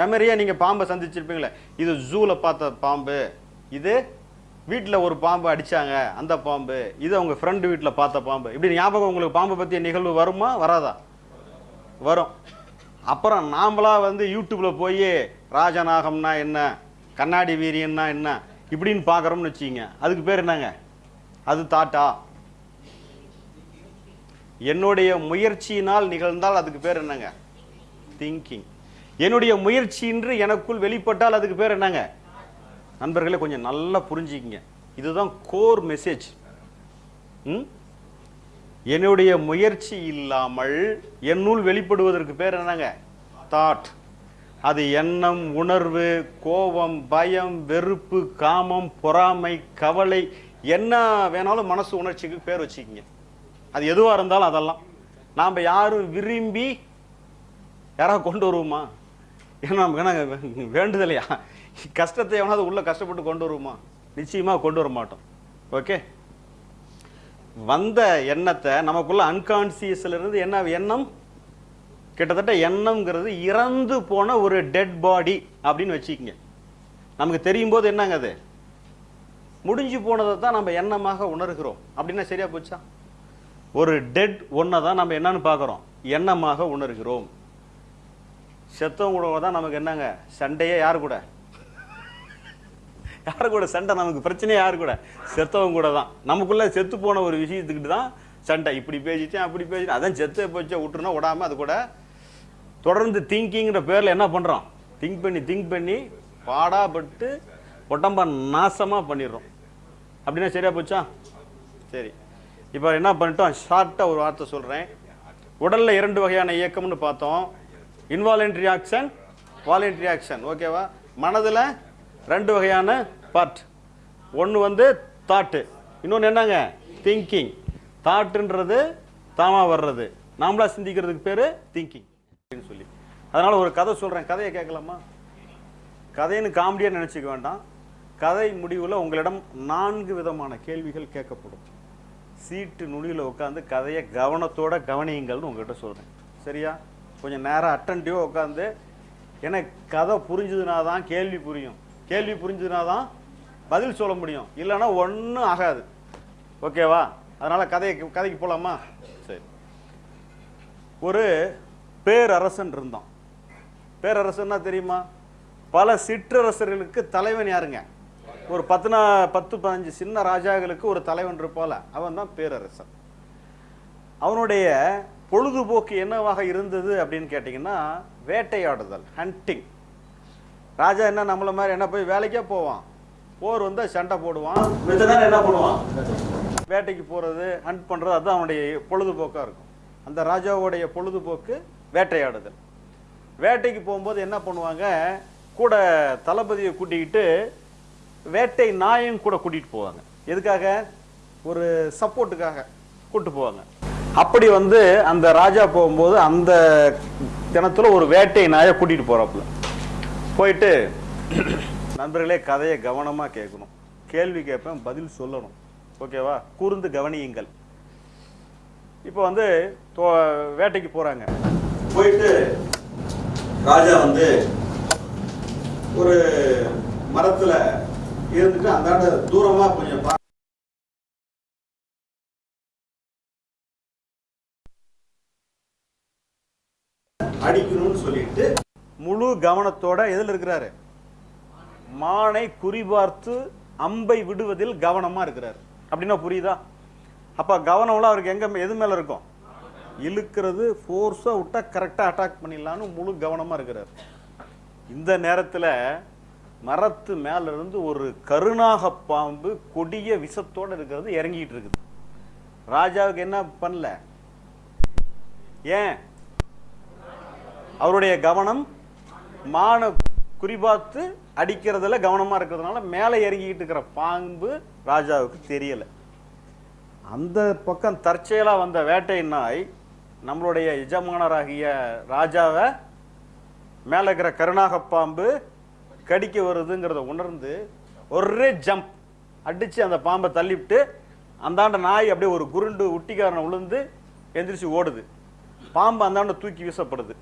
மெமரியாக நீங்கள் பாம்பை சந்திச்சிருப்பீங்களே. இது ஜூவில் பார்த்த பாம்பு. இது வீட்டில் ஒரு பாம்பு அடித்தாங்க அந்த பாம்பு இது அவங்க ஃப்ரெண்டு வீட்டில் பார்த்த பாம்பு. இப்படி ஞாபகம் உங்களுக்கு பாம்பை பற்றிய நிகழ்வு வருமா? வராதா? வரும். அப்புறம் நாமளா வந்து யூடியூப்பில் போய் ராஜநாகம்னா என்ன கண்ணாடி வீரியன்னா என்ன இப்படின்னு பார்க்குறோம்னு வச்சுக்கிங்க. அதுக்கு பேர் என்னங்க? அது தாட்டா. என்னுடைய முயற்சியினால் நிகழ்ந்தால் அதுக்கு பேர் என்னங்க? திங்கிங் என்னுடைய முயற்சி என்று எனக்குள் வெளிப்பட்டால் அதுக்கு பேர் என்னங்க? நண்பர்களே கொஞ்சம் நல்லா புரிஞ்சுக்கிங்க. இதுதான் கோர் மெசேஜ் ம்? என்னுடைய முயற்சி இல்லாமல் என்னுள் வெளிப்படுவதற்கு பேர் என்னங்க? தாட் அது எண்ணம் உணர்வு கோபம் பயம் வெறுப்பு காமம் பொறாமை கவலை என்ன வேணாலும் மனசு உணர்ச்சிக்கு பேர் வச்சுக்கிங்க. அது எதுவாக இருந்தாலும் அதெல்லாம். நாம் யாரும் விரும்பி யாராவது கொண்டு வருவோமா? ஏன்னா நமக்கு என்ன வேண்டுதலையா? கஷ்டத்தை எவனாவது உள்ளே கஷ்டப்பட்டு கொண்டு வருவோமா? நிச்சயமாக கொண்டு வர மாட்டோம். ஓகே வந்த எண்ணத்தை நமக்குள்ள அன்கான்சியஸ்லேருந்து என்ன எண்ணம்? கிட்டத்தட்ட எண்ணம்ங்கிறது இறந்து போன ஒரு டெட் பாடி அப்படின்னு வச்சுக்கிங்க. நமக்கு தெரியும் போது என்னங்க அது? முடிஞ்சு போனதை தான் நம்ம எண்ணமாக உணர்கிறோம். அப்படின்னா சரியா போச்சா? ஒரு டெட் ஒன்றை தான் நம்ம என்னன்னு பார்க்குறோம். எண்ணமாக உணர்கிறோம். செத்தவங்க கூட தான் நமக்கு என்னங்க? சண்டையே யார் கூட? யாரு கூட சண்டை? நமக்கு பிரச்சனையே யாரு கூட? செத்தவங்க கூட தான். நமக்குள்ள செத்து போன ஒரு விஷயத்துக்கிட்டு தான் சண்டை. இப்படி பேசிட்டேன் அப்படி பேசிட்டேன். அதான் செத்து போச்சு விட்டுருனா விடாம அது கூட தொடர்ந்து திங்கிங்கிற பேரில் என்ன பண்ணுறோம் திங்க் பண்ணி திங்க் பண்ணி பாடாப்பட்டு உடம்ப நாசமாக பண்ணிடுறோம். அப்படின்னா சரியா போச்சா? சரி. இப்போ என்ன பண்ணிட்டோம்? ஷார்ட்டாக ஒரு வார்த்தை சொல்கிறேன் உடலில் இரண்டு வகையான இயக்கம்னு பார்த்தோம். இன்வாலன்ட்ரி ஆக்ஷன் வாலண்ட்ரி ஆக்ஷன் ஓகேவா மனதில் ரெண்டு வகையான பார்ட் ஒன்று வந்து தாட்டு இன்னொன்று என்னங்க? திங்கிங் தாட்டுன்றது தாமா வர்றது. நாமளாக சிந்திக்கிறதுக்கு பேர் திங்கிங் அப்படின்னு சொல்லி. அதனால் ஒரு கதை சொல்கிறேன் கதையை கேட்கலாமா? கதைன்னு காமெடியாக நினச்சிக்க வேண்டாம். கதை முடிவில் உங்களிடம் நான்கு விதமான கேள்விகள் கேட்கப்படும். சீட்டு நுனியில் உட்காந்து கதையை கவனத்தோட கவனியுங்கள்னு உங்கள்கிட்ட சொல்கிறேன் சரியா? கொஞ்சம் நேரம் அட்டன்டிவாக உட்காந்து எனக்கு கதை புரிஞ்சதுனா தான் கேள்வி புரியும். கேள்வி புரிஞ்சதுனா தான் பதில் சொல்ல முடியும். இல்லைன்னா ஒன்றும் ஆகாது. ஓகேவா? அதனால் கதையை கதைக்கு போகலாமா சரி. ஒரு பேரரசன் இருந்தான் பேரரசன்னா தெரியுமா? பல சிற்றரசர்களுக்கு தலைவன் யாருங்க? ஒரு பத்துனா பத்து பதினஞ்சு சின்ன ராஜாக்களுக்கு ஒரு தலைவன் இருப்பால. அவன் தான் பேரரசன். அவனுடைய பொழுதுபோக்கு என்னவாக இருந்தது அப்படின்னு கேட்டிங்கன்னா வேட்டையாடுதல் ஹண்டிங் ராஜா என்ன நம்மள மாதிரி என்ன போய் வேலைக்கே போவான். போர் வந்து சண்டை போடுவான். என்ன பண்ணுவான்? வேட்டைக்கு போகிறது ஹண்ட் பண்ணுறது அதுதான் அவனுடைய பொழுதுபோக்காக இருக்கும். அந்த ராஜாவுடைய பொழுதுபோக்கு வேட்டையாடுதல். வேட்டைக்கு போகும்போது என்ன பண்ணுவாங்க? கூட தளபதியை கூட்டிக்கிட்டு வேட்டை நாயும் கூட கூட்டிகிட்டு போவாங்க. எதுக்காக? ஒரு சப்போர்ட்டுக்காக கூட்டு போவாங்க. அப்படி வந்து அந்த ராஜா போகும்போது அந்த தினத்துல ஒரு வேட்டை நாயை கூட்டிட்டு போறாப்புல. போயிட்டு நண்பர்களே கதையை கவனமா கேட்கணும். கேள்வி கேட்பேன் பதில் சொல்லணும். ஓகேவா? கூர்ந்து கவனியுங்கள். இப்போ வந்து வேட்டைக்கு போறாங்க. போயிட்டு ராஜா வந்து ஒரு மரத்துல இருந்துட்டு அந்தாண்ட தூரமா கொஞ்சம் கவனத்தோட எதில் இருக்கிறாரு? மானை குறிபார்த்து அம்பை விடுவதில் கவனமா இருக்கிறார். அப்படின்னா புரியுதா? அப்ப கவனம்லாம் அவருக்கு எங்க எது மேல இருக்கும்? இழுக்கிறது ஃபோர்ஸா விட்டா கரெக்டா அட்டாக் பண்ணிடலாம்னு முழு கவனமா இருக்கிறார். இந்த நேரத்துல மரத்து மேல இருந்து ஒரு கருணாக பாம்பு கொடிய விஷத்தோட இருக்கிறது இறங்கிட்டு இருக்குது. ராஜாவுக்கு என்ன பண்ணல? ஏன்? அவருடைய கவனம் மானை குறிபார்த்து அடிக்கிறதுல கவனமாக இருக்கிறதுனால மேலே இறங்கிக்கிட்டு இருக்கிற பாம்பு ராஜாவுக்கு தெரியலை. அந்த பக்கம் தற்செயலாக வந்த வேட்டை நாய் நம்மளுடைய எஜமானராகிய ராஜாவை மேலே இருக்கிற கருணாக பாம்பு கடிக்க வருதுங்கிறத உணர்ந்து ஒரே ஜம்ப் அடிச்சு அந்த பாம்பை தள்ளிவிட்டு அந்தாண்ட நாய் அப்படியே ஒரு குருண்டு உட்டிக்காரனை விழுந்து எந்திரிச்சு ஓடுது. பாம்பு அந்தாண்ட தூக்கி வீசப்படுது.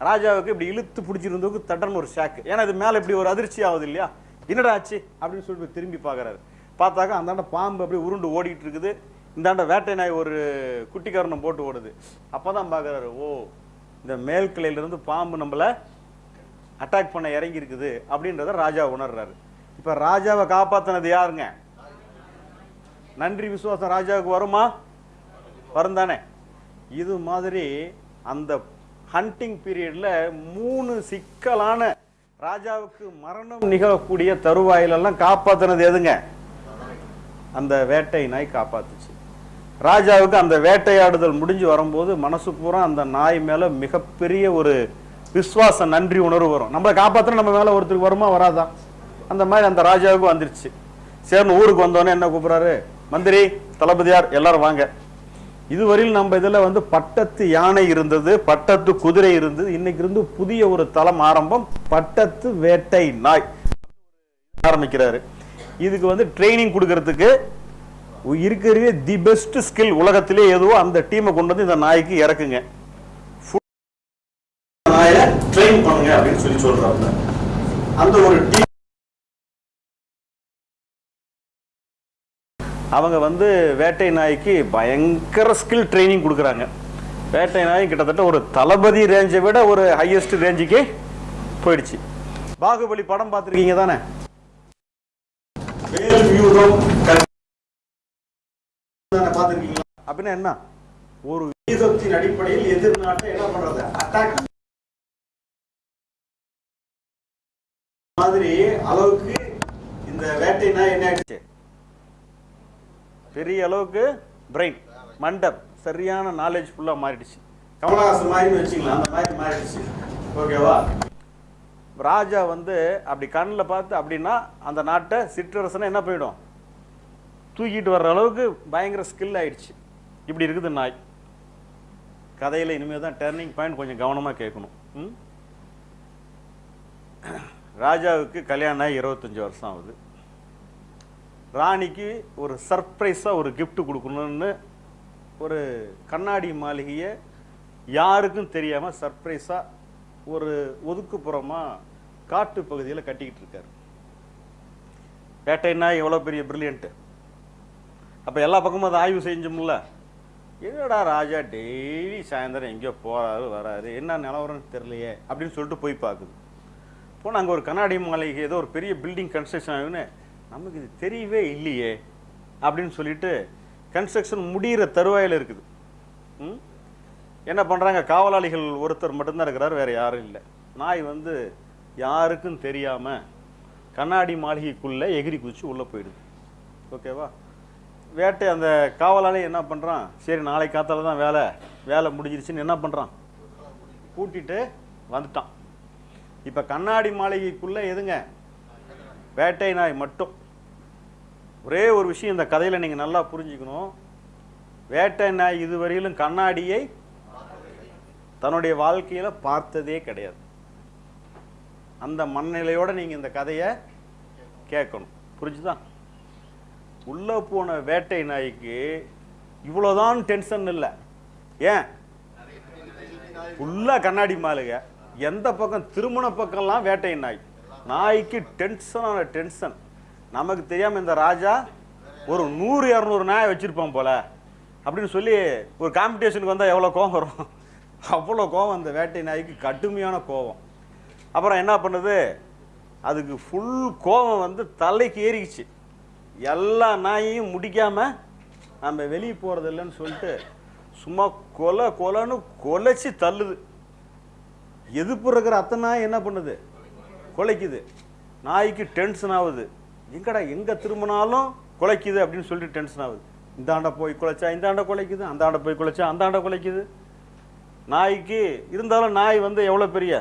ராஜாவுக்கு இப்படி இழுத்து பிடிச்சிருந்ததுக்கு தட்டன்னு ஒரு ஷாக்கு ஏன்னா இது மேலே இப்படி ஒரு அதிர்ச்சி ஆகுது இல்லையா? என்னடா ஆச்சு? அப்படின்னு சொல்லிட்டு திரும்பி பார்க்குறாரு. பார்த்தாக்கா அந்தாண்ட பாம்பு அப்படியே உருண்டு ஓடிட்டு இருக்குது. இந்தாண்ட வேட்டை நாய் ஒரு குட்டிக்காரனை போட்டு ஓடுது. அப்போ தான் பார்க்குறாரு ஓ இந்த மேல்கிளையிலேருந்து பாம்பு நம்மளை அட்டாக் பண்ண இறங்கி இருக்குது அப்படின்றத ராஜா உணர்றாரு. இப்போ ராஜாவை காப்பாற்றினது யாருங்க? நன்றி விசுவாசம் ராஜாவுக்கு வருமா? வரும் தானே இது மாதிரி அந்த ஹண்டிங் பீரியடில் மூணு சிக்கலான ராஜாவுக்கு மரணம் நிகழக்கூடிய தருவாயிலெல்லாம் காப்பாற்றினது எதுங்க? அந்த வேட்டை நாய் காப்பாத்துச்சு. ராஜாவுக்கு அந்த வேட்டையாடுதல் முடிஞ்சு வரும்போது மனசு பூரா அந்த நாய் மேலே மிகப்பெரிய ஒரு விஸ்வாச நன்றி உணர்வு வரும். நம்மளை காப்பாற்றினா நம்ம மேலே ஒருத்தருக்கு வருமா வராதா? அந்த மாதிரி அந்த ராஜாவுக்கு வந்துருச்சு. சேர்ந்து ஊருக்கு வந்தோடனே என்ன கூப்பிட்றாரு? மந்திரி தளபதியார் எல்லாரும் வாங்க. இதுவரையில் நம்ம இதில் வந்து பட்டத்து யானை இருந்தது பட்டத்து குதிரை இருந்தது. இன்னைக்கு இருந்து புதிய ஒரு தளம் ஆரம்பம் பட்டத்து வேட்டை நாய் ஆரம்பிக்கிறாரு. இதுக்கு வந்து ட்ரைனிங் கொடுக்கறதுக்கு இருக்கிறவே தி பெஸ்ட் ஸ்கில் உலகத்திலே எதுவோ அந்த டீமை கொண்டு வந்து இந்த நாய்க்கு இறக்குங்க. நாயை ட்ரெயின் பண்ணுங்க அப்படின்னு சொல்லி சொல்றாங்க அந்த ஒரு டீம் அவங்க வந்து வேட்டை நாய்க்கு பயங்கர ஸ்கில் ட்ரைனிங் கொடுக்குறாங்க. வேட்டை நாய் கிட்டத்தட்ட ஒரு தளபதி ரேஞ்சை விட ஒரு ஹையஸ்ட் ரேஞ்சுக்கு போயிடுச்சு. பாகுபலி படம் பார்த்துருக்கீங்க தானே? அப்படின்னா என்ன? ஒரு வியூகத்தின் அடிப்படையில் எதிர்நாட்டை என்ன பண்றது? அட்டாக் மாதிரி அளவுக்கு இந்த வேட்டை நாய் என்ன ஆயிடுச்சு? பெரிய அளவுக்கு பிரெயின் மண்டப் சரியான நாலேஜ் ஃபுல்லாக மாறிடுச்சு. கமலஹாசன் மாதிரி வச்சுக்கலாம் அந்த மாதிரி மாறிடுச்சு. ஓகேவா? ராஜா வந்து அப்படி கண்ணில் பார்த்து அப்படின்னா அந்த நாட்டை சிற்றரசனை என்ன போயிடும் தூக்கிட்டு வர்ற அளவுக்கு பயங்கர ஸ்கில் ஆயிடுச்சு. இப்படி இருக்குது நாய். கதையில் இனிமேல் தான் டர்னிங் பாயிண்ட் கொஞ்சம் கவனமாக கேட்கணும்? ராஜாவுக்கு கல்யாணம் ஆகி இருபத்தஞ்சி வருஷம் ஆகுது. ராணிக்கு ஒரு சர்ப்ரைஸாக ஒரு கிஃப்ட் கொடுக்கணும்னு ஒரு கண்ணாடி மாளிகையை யாருக்கும் தெரியாமல் சர்ப்ரைஸாக ஒரு ஒதுக்குப்புறமாக காட்டு பகுதியில் கட்டிக்கிட்டு இருக்காரு. வேட்டைன்னா எவ்வளோ பெரிய பிரில்லியண்ட்டு அப்போ எல்லா பக்கமும் அதை ஆய்வு செஞ்சோம்ல. என்னடா ராஜா டெய்லி சாயந்தரம் எங்கேயோ போகிறாரு வராரு என்ன நிலவரம்னு தெரியலையே அப்படின்னு சொல்லிட்டு போய் பார்க்குது. போனால் அங்கே ஒரு கண்ணாடி மாளிகை ஏதோ ஒரு பெரிய பில்டிங் கன்ஸ்ட்ரக்ஷன் ஆகுன்னு நமக்கு இது தெரியவே இல்லையே அப்படின்னு சொல்லிட்டு கன்ஸ்ட்ரக்ஷன் முடிகிற தருவாயில் இருக்குது. ம்? என்ன பண்ணுறாங்க காவலாளிகள் ஒருத்தர் மட்டும்தான் இருக்கிறார் வேறு யாரும் இல்லை. நாய் வந்து யாருக்கும் தெரியாமல் கண்ணாடி மாளிகைக்குள்ளே எகிரி குதிச்சு உள்ளே போயிடுது. ஓகேவா? வேட்டை அந்த காவலாளி என்ன பண்ணுறான் சரி நாளை காத்தால தான் வேலை. வேலை முடிஞ்சிருச்சுன்னு என்ன பண்ணுறான் கூட்டிட்டு வந்துட்டான். இப்போ கண்ணாடி மாளிகைக்குள்ளே எதுங்க? வேட்டை நாய் மட்டும். ஒரே ஒரு விஷயம் இந்த கதையில் நீங்கள் நல்லா புரிஞ்சுக்கணும். வேட்டை நாய் இதுவரையிலும் கண்ணாடியை தன்னுடைய வாழ்க்கையில பார்த்ததே கிடையாது. அந்த மனநிலையோட நீங்க இந்த கதையை கேட்கணும். புரிஞ்சுதான் உள்ள போன வேட்டை நாய்க்கு இவ்வளோதான் டென்ஷன் இல்லை. ஏன்? ஃபுல்லாக கண்ணாடி மாளுக. எந்த பக்கம் திருமண பக்கம்லாம் வேட்டை நாய். நாய்க்கு டென்ஷனான டென்ஷன். நமக்கு தெரியாமல் இந்த ராஜா ஒரு நூறு இரநூறு நாயை வச்சுருப்பான் போல. அப்படின்னு சொல்லி ஒரு காம்படிஷனுக்கு வந்தால் எவ்வளோ கோவம் வரும்? அவ்வளோ கோவம் அந்த வேட்டை நாய்க்கு கடுமையான கோவம் அப்புறம் என்ன பண்ணுது? அதுக்கு ஃபுல் கோவம் வந்து தலைக்கு ஏறிக்குச்சு எல்லா நாயையும் முடிக்காமல் நம்ம வெளியே போகிறது இல்லைன்னு சொல்லிட்டு சும்மா கொலை கொலைன்னு கொலைச்சி தள்ளுது. எதிர்ப்பு இருக்கிற அத்தனை நாய் என்ன பண்ணுது? கொலைக்குது. நாய்க்கு டென்ஷன் ஆகுது. எங்கடா எங்கே திரும்பினாலும் குலைக்குது அப்படின்னு சொல்லிட்டு டென்ஷன் ஆகுது. இந்தாண்ட போய் குலைச்சா இந்தாண்ட குலைக்குது அந்தாண்ட போய் குலைச்சா அந்தாண்ட குலைக்குது. நாய்க்கு இருந்தாலும் நாய் வந்து எவ்வளோ பெரிய?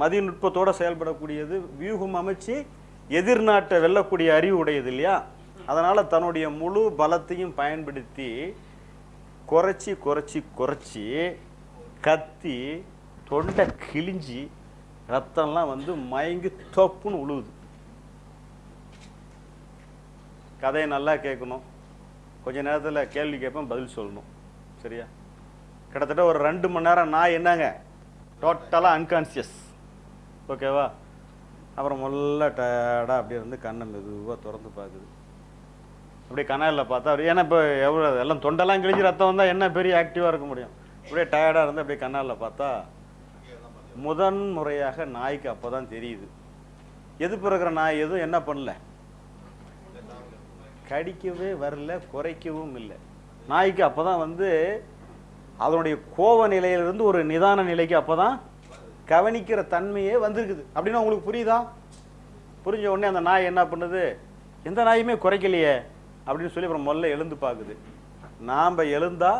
மதிநுட்பத்தோட செயல்படக்கூடியது. வியூகம் அமைச்சு எதிர்நாட்டை வெல்லக்கூடிய அறிவு உடையது இல்லையா? அதனால் தன்னுடைய முழு பலத்தையும் பயன்படுத்தி குறைச்சி குறைச்சி குறைச்சி கத்தி தொண்டை கிழிஞ்சி ரத்தம்லாம் வந்து மயங்கி தொப்புன்னு உழுவுது. கதையை நல்லா கேட்கணும். கொஞ்ச நேரத்தில் கேள்வி கேட்பேன் பதில் சொல்லணும். சரியா? கிட்டத்தட்ட ஒரு ரெண்டு மணி நேரம் நான் என்னங்க? டோட்டலாக அன்கான்சியஸ் ஓகேவா அப்புறம் முதல்ல டயர்டாக அப்படியே இருந்து கண்ணை மெதுவாக திறந்து பார்க்குது. அப்படியே கனலில் பார்த்தா அப்படியே ஏன்னா இப்போ எவ்வளோ எல்லாம் தொண்டெல்லாம் கிழிஞ்சு ரத்தம் வந்தால் என்ன பெரிய ஆக்டிவாக இருக்க முடியும்? அப்படியே டயர்டாக இருந்து அப்படியே கண்ணாலில் பார்த்தா முதன் முறையாக நாய்க்கு அப்போ தான் தெரியுது. எது பிறகுற நாய் எதுவும் என்ன பண்ணல? கடிக்கவே வரல குறைக்கவும் இல்லை. நாய்க்கு அப்போ தான் வந்து அதனுடைய கோவ நிலையிலிருந்து ஒரு நிதான நிலைக்கு அப்போ தான் கவனிக்கிற தன்மையே வந்திருக்குது. அப்படின்னு உங்களுக்கு புரியுதா? புரிஞ்ச உடனே அந்த நாய் என்ன பண்ணுது? எந்த நாயுமே குறைக்கலையே அப்படின்னு சொல்லி அப்புறம் முதல்ல எழுந்து பார்க்குது. நாம் எழுந்தா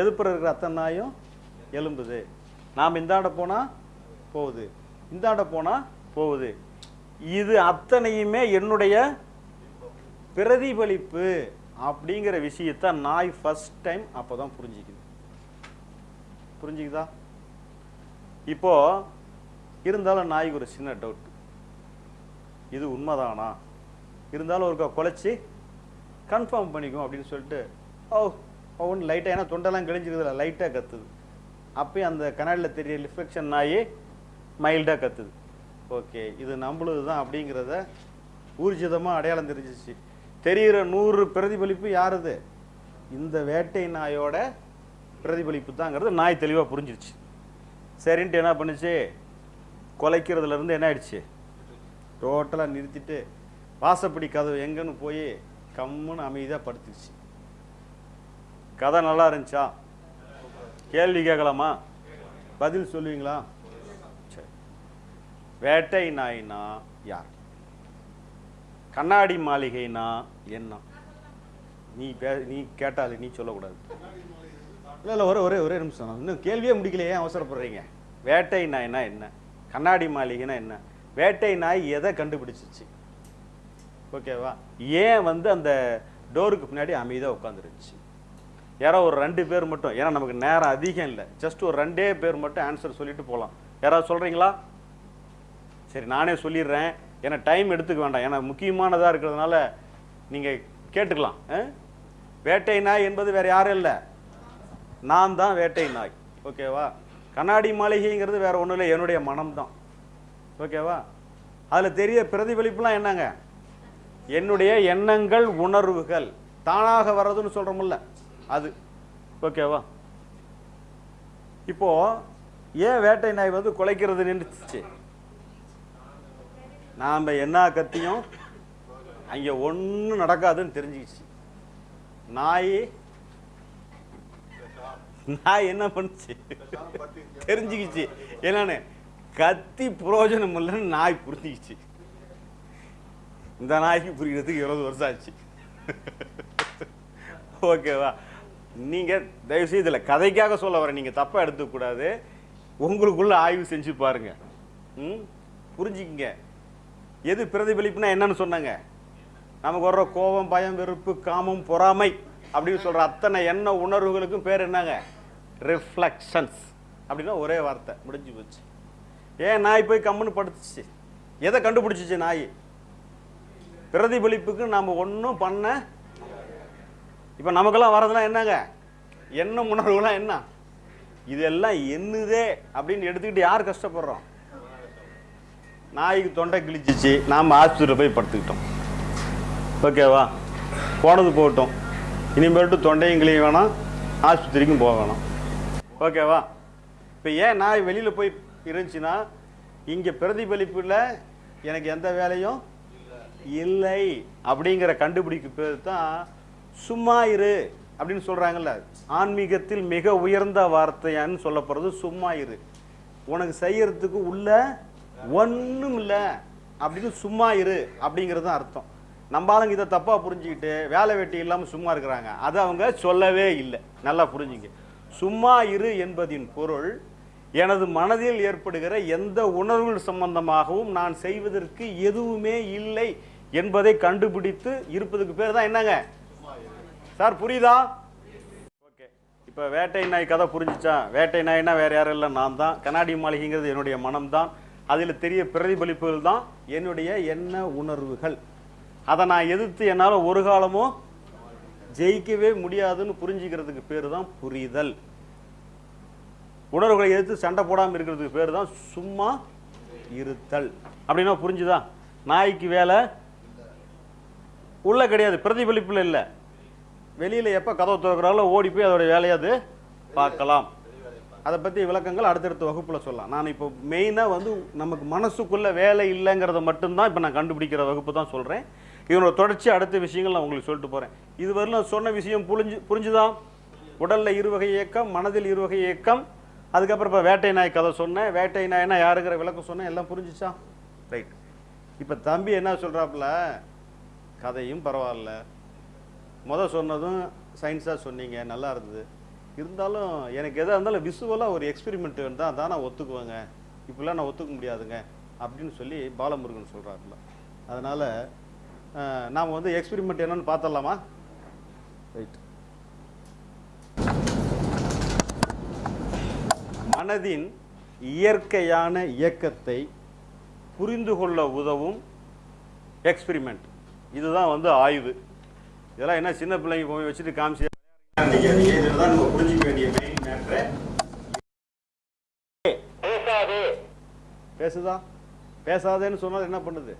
எதுப்புற இருக்கிற அத்தனை நாயும் எலும்புது நாம் இந்தாண்ட போனால் போகுது. இந்தாண்ட போனால் போகுது. இது அத்தனையுமே என்னுடைய பிரதிபலிப்பு அப்படிங்கிற விஷயத்தை நாய் ஃபர்ஸ்ட் டைம் அப்போ தான் புரிஞ்சிக்குது. புரிஞ்சுக்குதா? இப்போ இருந்தாலும் நாய்க்கு ஒரு சின்ன டவுட் இது உண்மைதானா? இருந்தாலும் ஒருக்கா குலைச்சி கன்ஃபார்ம் பண்ணிக்கும் அப்படின்னு சொல்லிட்டு ஓ ஒன்று லைட்டாக ஏன்னா தொண்டெல்லாம் கிழிஞ்சிருக்குதுல லைட்டாக கத்துது. அப்பயும் அந்த கண்ணாடியில் தெரிய ரிஃப்ளெக்ஷன் நாய் மைல்டாக கத்துது. ஓகே இது நம்மளுது தான் அப்படிங்கிறத ஊர்ஜிதமாக அடையாளம் தெரிஞ்சிச்சு. தெரிகிற நூறு பிரதிபலிப்பு யாருது? இந்த வேட்டை நாயோட பிரதிபலிப்பு தாங்கிறது நாய் தெளிவாக புரிஞ்சிருச்சு. சரின்ட்டு என்ன பண்ணுச்சு? குலைக்கிறதுலேருந்து என்ன ஆயிடுச்சு? டோட்டலாக நிறுத்திட்டு வாசப்படி கதவு எங்கன்னு போய் கம்முன்னு அமைதியாக படுத்துச்சு கதை நல்லா இருந்துச்சா? கேள்வி கேட்கலாமா? பதில் சொல்லுவீங்களா? சரி. வேட்டை நாயினா யார்? கண்ணாடி மாளிகைனா என்ன? நீ பே நீ கேட்டாலே நீ சொல்லக்கூடாது. இல்லை இல்லை ஒரே ஒரே ஒரே நிமிஷம். இன்னும் கேள்வியே முடிக்கலையே அவசரப்படுறீங்க? வேட்டை நாய்னா என்ன? கண்ணாடி மாளிகைனா என்ன? வேட்டை நாய் எதை கண்டுபிடிச்சிச்சு? ஓகேவா? ஏன் வந்து அந்த டோருக்கு பின்னாடி அமைதியாக உட்காந்துருந்துச்சு யாரோ ஒரு ரெண்டு பேர் மட்டும் ஏன்னா நமக்கு நேரம் அதிகம் இல்லை. ஜஸ்ட் ஒரு ரெண்டே பேர் மட்டும் ஆன்சர் சொல்லிட்டு போகலாம் யாராவது சொல்கிறீங்களா சரி நானே சொல்லிடுறேன். ஏன்னா டைம் எடுத்துக்க வேண்டாம். ஏன்னா முக்கியமானதாக இருக்கிறதுனால நீங்கள் கேட்டுக்கலாம். ஆ? வேட்டை நாய் என்பது வேறு யாரும் இல்லை. நான் தான் வேட்டை நாய். ஓகேவா கண்ணாடி மாளிகைங்கிறது வேற ஒன்றும் இல்லை. என்னுடைய மனம்தான். ஓகேவா அதில் தெரிய பிரதிபலிப்புலாம் என்னங்க? என்னுடைய எண்ணங்கள் உணர்வுகள். தானாக வர்றதுன்னு சொல்கிறோம்ல அது. ஓகேவா இப்போது ஏன் வேட்டை நாய் வந்து குலைக்கிறது நின்றுச்சு? நாம் என்ன கத்தியும் அங்கே ஒன்றும் நடக்காதுன்னு தெரிஞ்சுக்கிச்சு. நாய் நாய் என்ன பண்ணுச்சு? தெரிஞ்சுக்கிச்சு. என்னன்னு கத்தி பிரயோஜனம் இல்லைன்னு நாய் புரிஞ்சுக்கிச்சு. இந்த நாய்க்கு புரிகிறதுக்கு இருபது வருஷம் ஆச்சு. ஓகேவா? நீங்கள் தயவுசெய்து இதில் கதைக்காக சொல்ல வரேன் நீங்கள் தப்பாக எடுத்துக்கூடாது உங்களுக்குள்ள ஆய்வு செஞ்சு பாருங்க. ம்? புரிஞ்சுக்கிங்க. எது பிரதிபலிப்புனா என்னன்னு சொன்னாங்க? நமக்கு வர்ற கோபம் பயம் வெறுப்பு காமம் பொறாமை அப்படின்னு சொல்கிற அத்தனை எண்ண உணர்வுகளுக்கும் பேர் என்னங்க? ரிஃப்ளெக்ஷன்ஸ் அப்படின்னா ஒரே வார்த்தை முடிஞ்சு போச்சு. ஏன் நாய் போய் கம்முன்னு படுத்துச்சு? எதை கண்டுபிடிச்சிச்சு நாய்? பிரதிபலிப்புக்கு நாம் ஒன்றும் பண்ண இப்போ நமக்கெல்லாம் வரதெல்லாம் என்னங்க? எண்ணம் உணர்வுலாம் என்ன? இதெல்லாம் என்னதே அப்படின்னு எடுத்துக்கிட்டு யார் கஷ்டப்படுறோம்? நாய்க்கு தொண்டை கிழிச்சிச்சு நாம் ஆஸ்பத்திரியில் போய் படுத்துக்கிட்டோம். ஓகேவா? போனது போகட்டும். இனிமேல்ட்டு தொண்டையும் கிளிய வேணாம் ஆஸ்பத்திரிக்கும் போக வேணாம். ஓகேவா? இப்போ ஏன் நாய் வெளியில் போய் இருந்துச்சுன்னா இங்கே பிரதிபலிப்பில் எனக்கு எந்த வேலையும் இல்லை. அப்படிங்கிற கண்டுபிடிக்கு பேர் தான் சும்மா இரு அப்படின்னு சொல்கிறாங்கல்ல ஆன்மீகத்தில் மிக உயர்ந்த வார்த்தையான்னு சொல்லப்படுறது சும்மா இரு. உனக்கு செய்யறதுக்கு உள்ள ஒன்றும் இல்லை அப்படின்னு சும்மா இரு அப்படிங்கிறது தான் அர்த்தம். நம்ம ஆளுங்க இதை தப்பாக புரிஞ்சுக்கிட்டு வேலை வெட்டி இல்லாமல் சும்மா இருக்கிறாங்க. அது அவங்க சொல்லவே இல்லை. நல்லா புரிஞ்சுங்க. சும்மா இரு என்பதின் பொருள் எனது மனதில் ஏற்படுகிற எந்த உணர்வுகள் சம்பந்தமாகவும் நான் செய்வதற்கு எதுவுமே இல்லை என்பதை கண்டுபிடித்து இருப்பதுக்கு பேர் தான் என்னங்க? சார் புரியுதா? ஓகே. இப்போ வேட்டை நாய் கதை புரிஞ்சிச்சா? வேட்டை நாய்னா வேறு யாரும் இல்லை நான் தான். கண்ணாடி மாளிகைங்கிறது என்னுடைய மனம்தான். அதில் தெரிய பிரதிபலிப்புகள் தான் என்னுடைய எண்ண உணர்வுகள். அதை நான் எதிர்த்து என்னால் ஒரு காலமும் ஜெயிக்கவே முடியாதுன்னு புரிஞ்சுக்கிறதுக்கு பேர் தான் புரிதல். உணர்வுகளை எதிர்த்து சண்டை போடாமல் இருக்கிறதுக்கு பேர் தான் சும்மா இருத்தல். அப்படின்னா புரிஞ்சுதா? நாய்க்கு வேலை உள்ள கிடையாது பிரதிபலிப்பில் இல்லை. வெளியில் எப்போ கதவை திறக்கிறாங்களோ ஓடி போய் அதோட வேலையை அது பார்க்கலாம். அதை பற்றி விளக்கங்கள் அடுத்தடுத்த வகுப்பில் சொல்லலாம். நான் இப்போ மெயினாக வந்து நமக்கு மனசுக்குள்ளே வேலை இல்லைங்கிறத மட்டும்தான் இப்போ நான் கண்டுபிடிக்கிற வகுப்பு தான் சொல்கிறேன் இதனோட தொடர்ச்சி அடுத்த விஷயங்கள் நான் உங்களுக்கு சொல்லிட்டு போகிறேன் இதுவரையிலும் நான் சொன்ன விஷயம் புரிஞ்சு புரிஞ்சுதான் உடலில் இருவகை இயக்கம் மனதில் இருவகை இயக்கம் அதுக்கப்புறம் இப்போ வேட்டை நாய் கதை சொன்னேன். வேட்டை நாய்னா யாருங்கிற விளக்கம் சொன்னேன். எல்லாம் புரிஞ்சிச்சா? ரைட் இப்போ தம்பி என்ன சொல்கிறாப்புல கதையும் பரவாயில்ல. முத சொன்னதும் சயின்ஸாக சொன்னீங்க. நல்லா இருந்தது. இருந்தாலும் எனக்கு எதாக இருந்தாலும் விசுவலாக ஒரு எக்ஸ்பெரிமெண்ட் தான் தான் நான் ஒத்துக்குவேங்க. இப்படிலாம் நான் ஒத்துக்க முடியாதுங்க. அப்படின்னு சொல்லி பாலமுருகன் சொல்கிறாருல அதனால் நாம் வந்து எக்ஸ்பெரிமெண்ட் என்னன்னு பார்த்துடலாமா ரைட் மனதின் இயற்கையான இயக்கத்தை புரிந்து கொள்ள உதவும் எக்ஸ்பெரிமெண்ட் இதுதான் வந்து ஆய்வு. இதெல்லாம் என்ன சின்ன பிள்ளைங்க போய் வச்சுட்டு காமிச்சு பேசுதா. பேசாதேன்னு சொன்னால் என்ன பண்ணுது?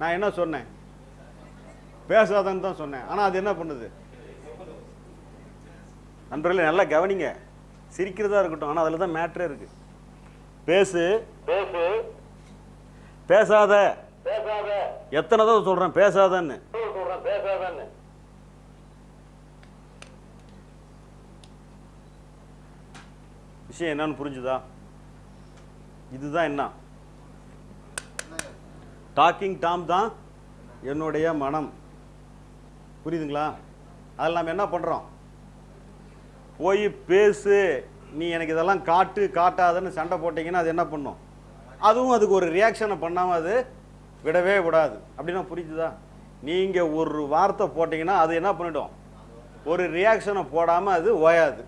நான் என்ன சொன்னேன்? பேசாதன்னு தான் சொன்னேன். ஆனால் அது என்ன பண்ணுது? நண்பர்களே நல்லா கவனிங்க. சிரிக்கிறதா இருக்கட்டும். ஆனால் அதில் தான் மேட்ரே இருக்கு. பேசு. பேசு. பேசாத. பேசாத. எத்தனை தடவை சொல்கிறேன் பேசாதன்னு சொல்றேன் பேசாதன்னு விஷயம் என்னன்னு புரிஞ்சுதா? இதுதான் என்ன? டாக்கிங் டாம் தான் என்னுடைய மனம். புரியுதுங்களா? அதில் நம்ம என்ன பண்ணுறோம் போய் பேசு. நீ எனக்கு இதெல்லாம் காட்டு காட்டாதன்னு சண்டை போட்டீங்கன்னா அது என்ன பண்ணும்? அதுவும் அதுக்கு ஒரு ரியாக்ஷனை பண்ணாமல் அது விடவே விடாது. அப்படின்னா புரிஞ்சுதா? நீங்கள் ஒரு வார்த்தை போட்டிங்கன்னா அது என்ன பண்ணிடும்? ஒரு ரியாக்ஷனை போடாமல் அது ஓயாது.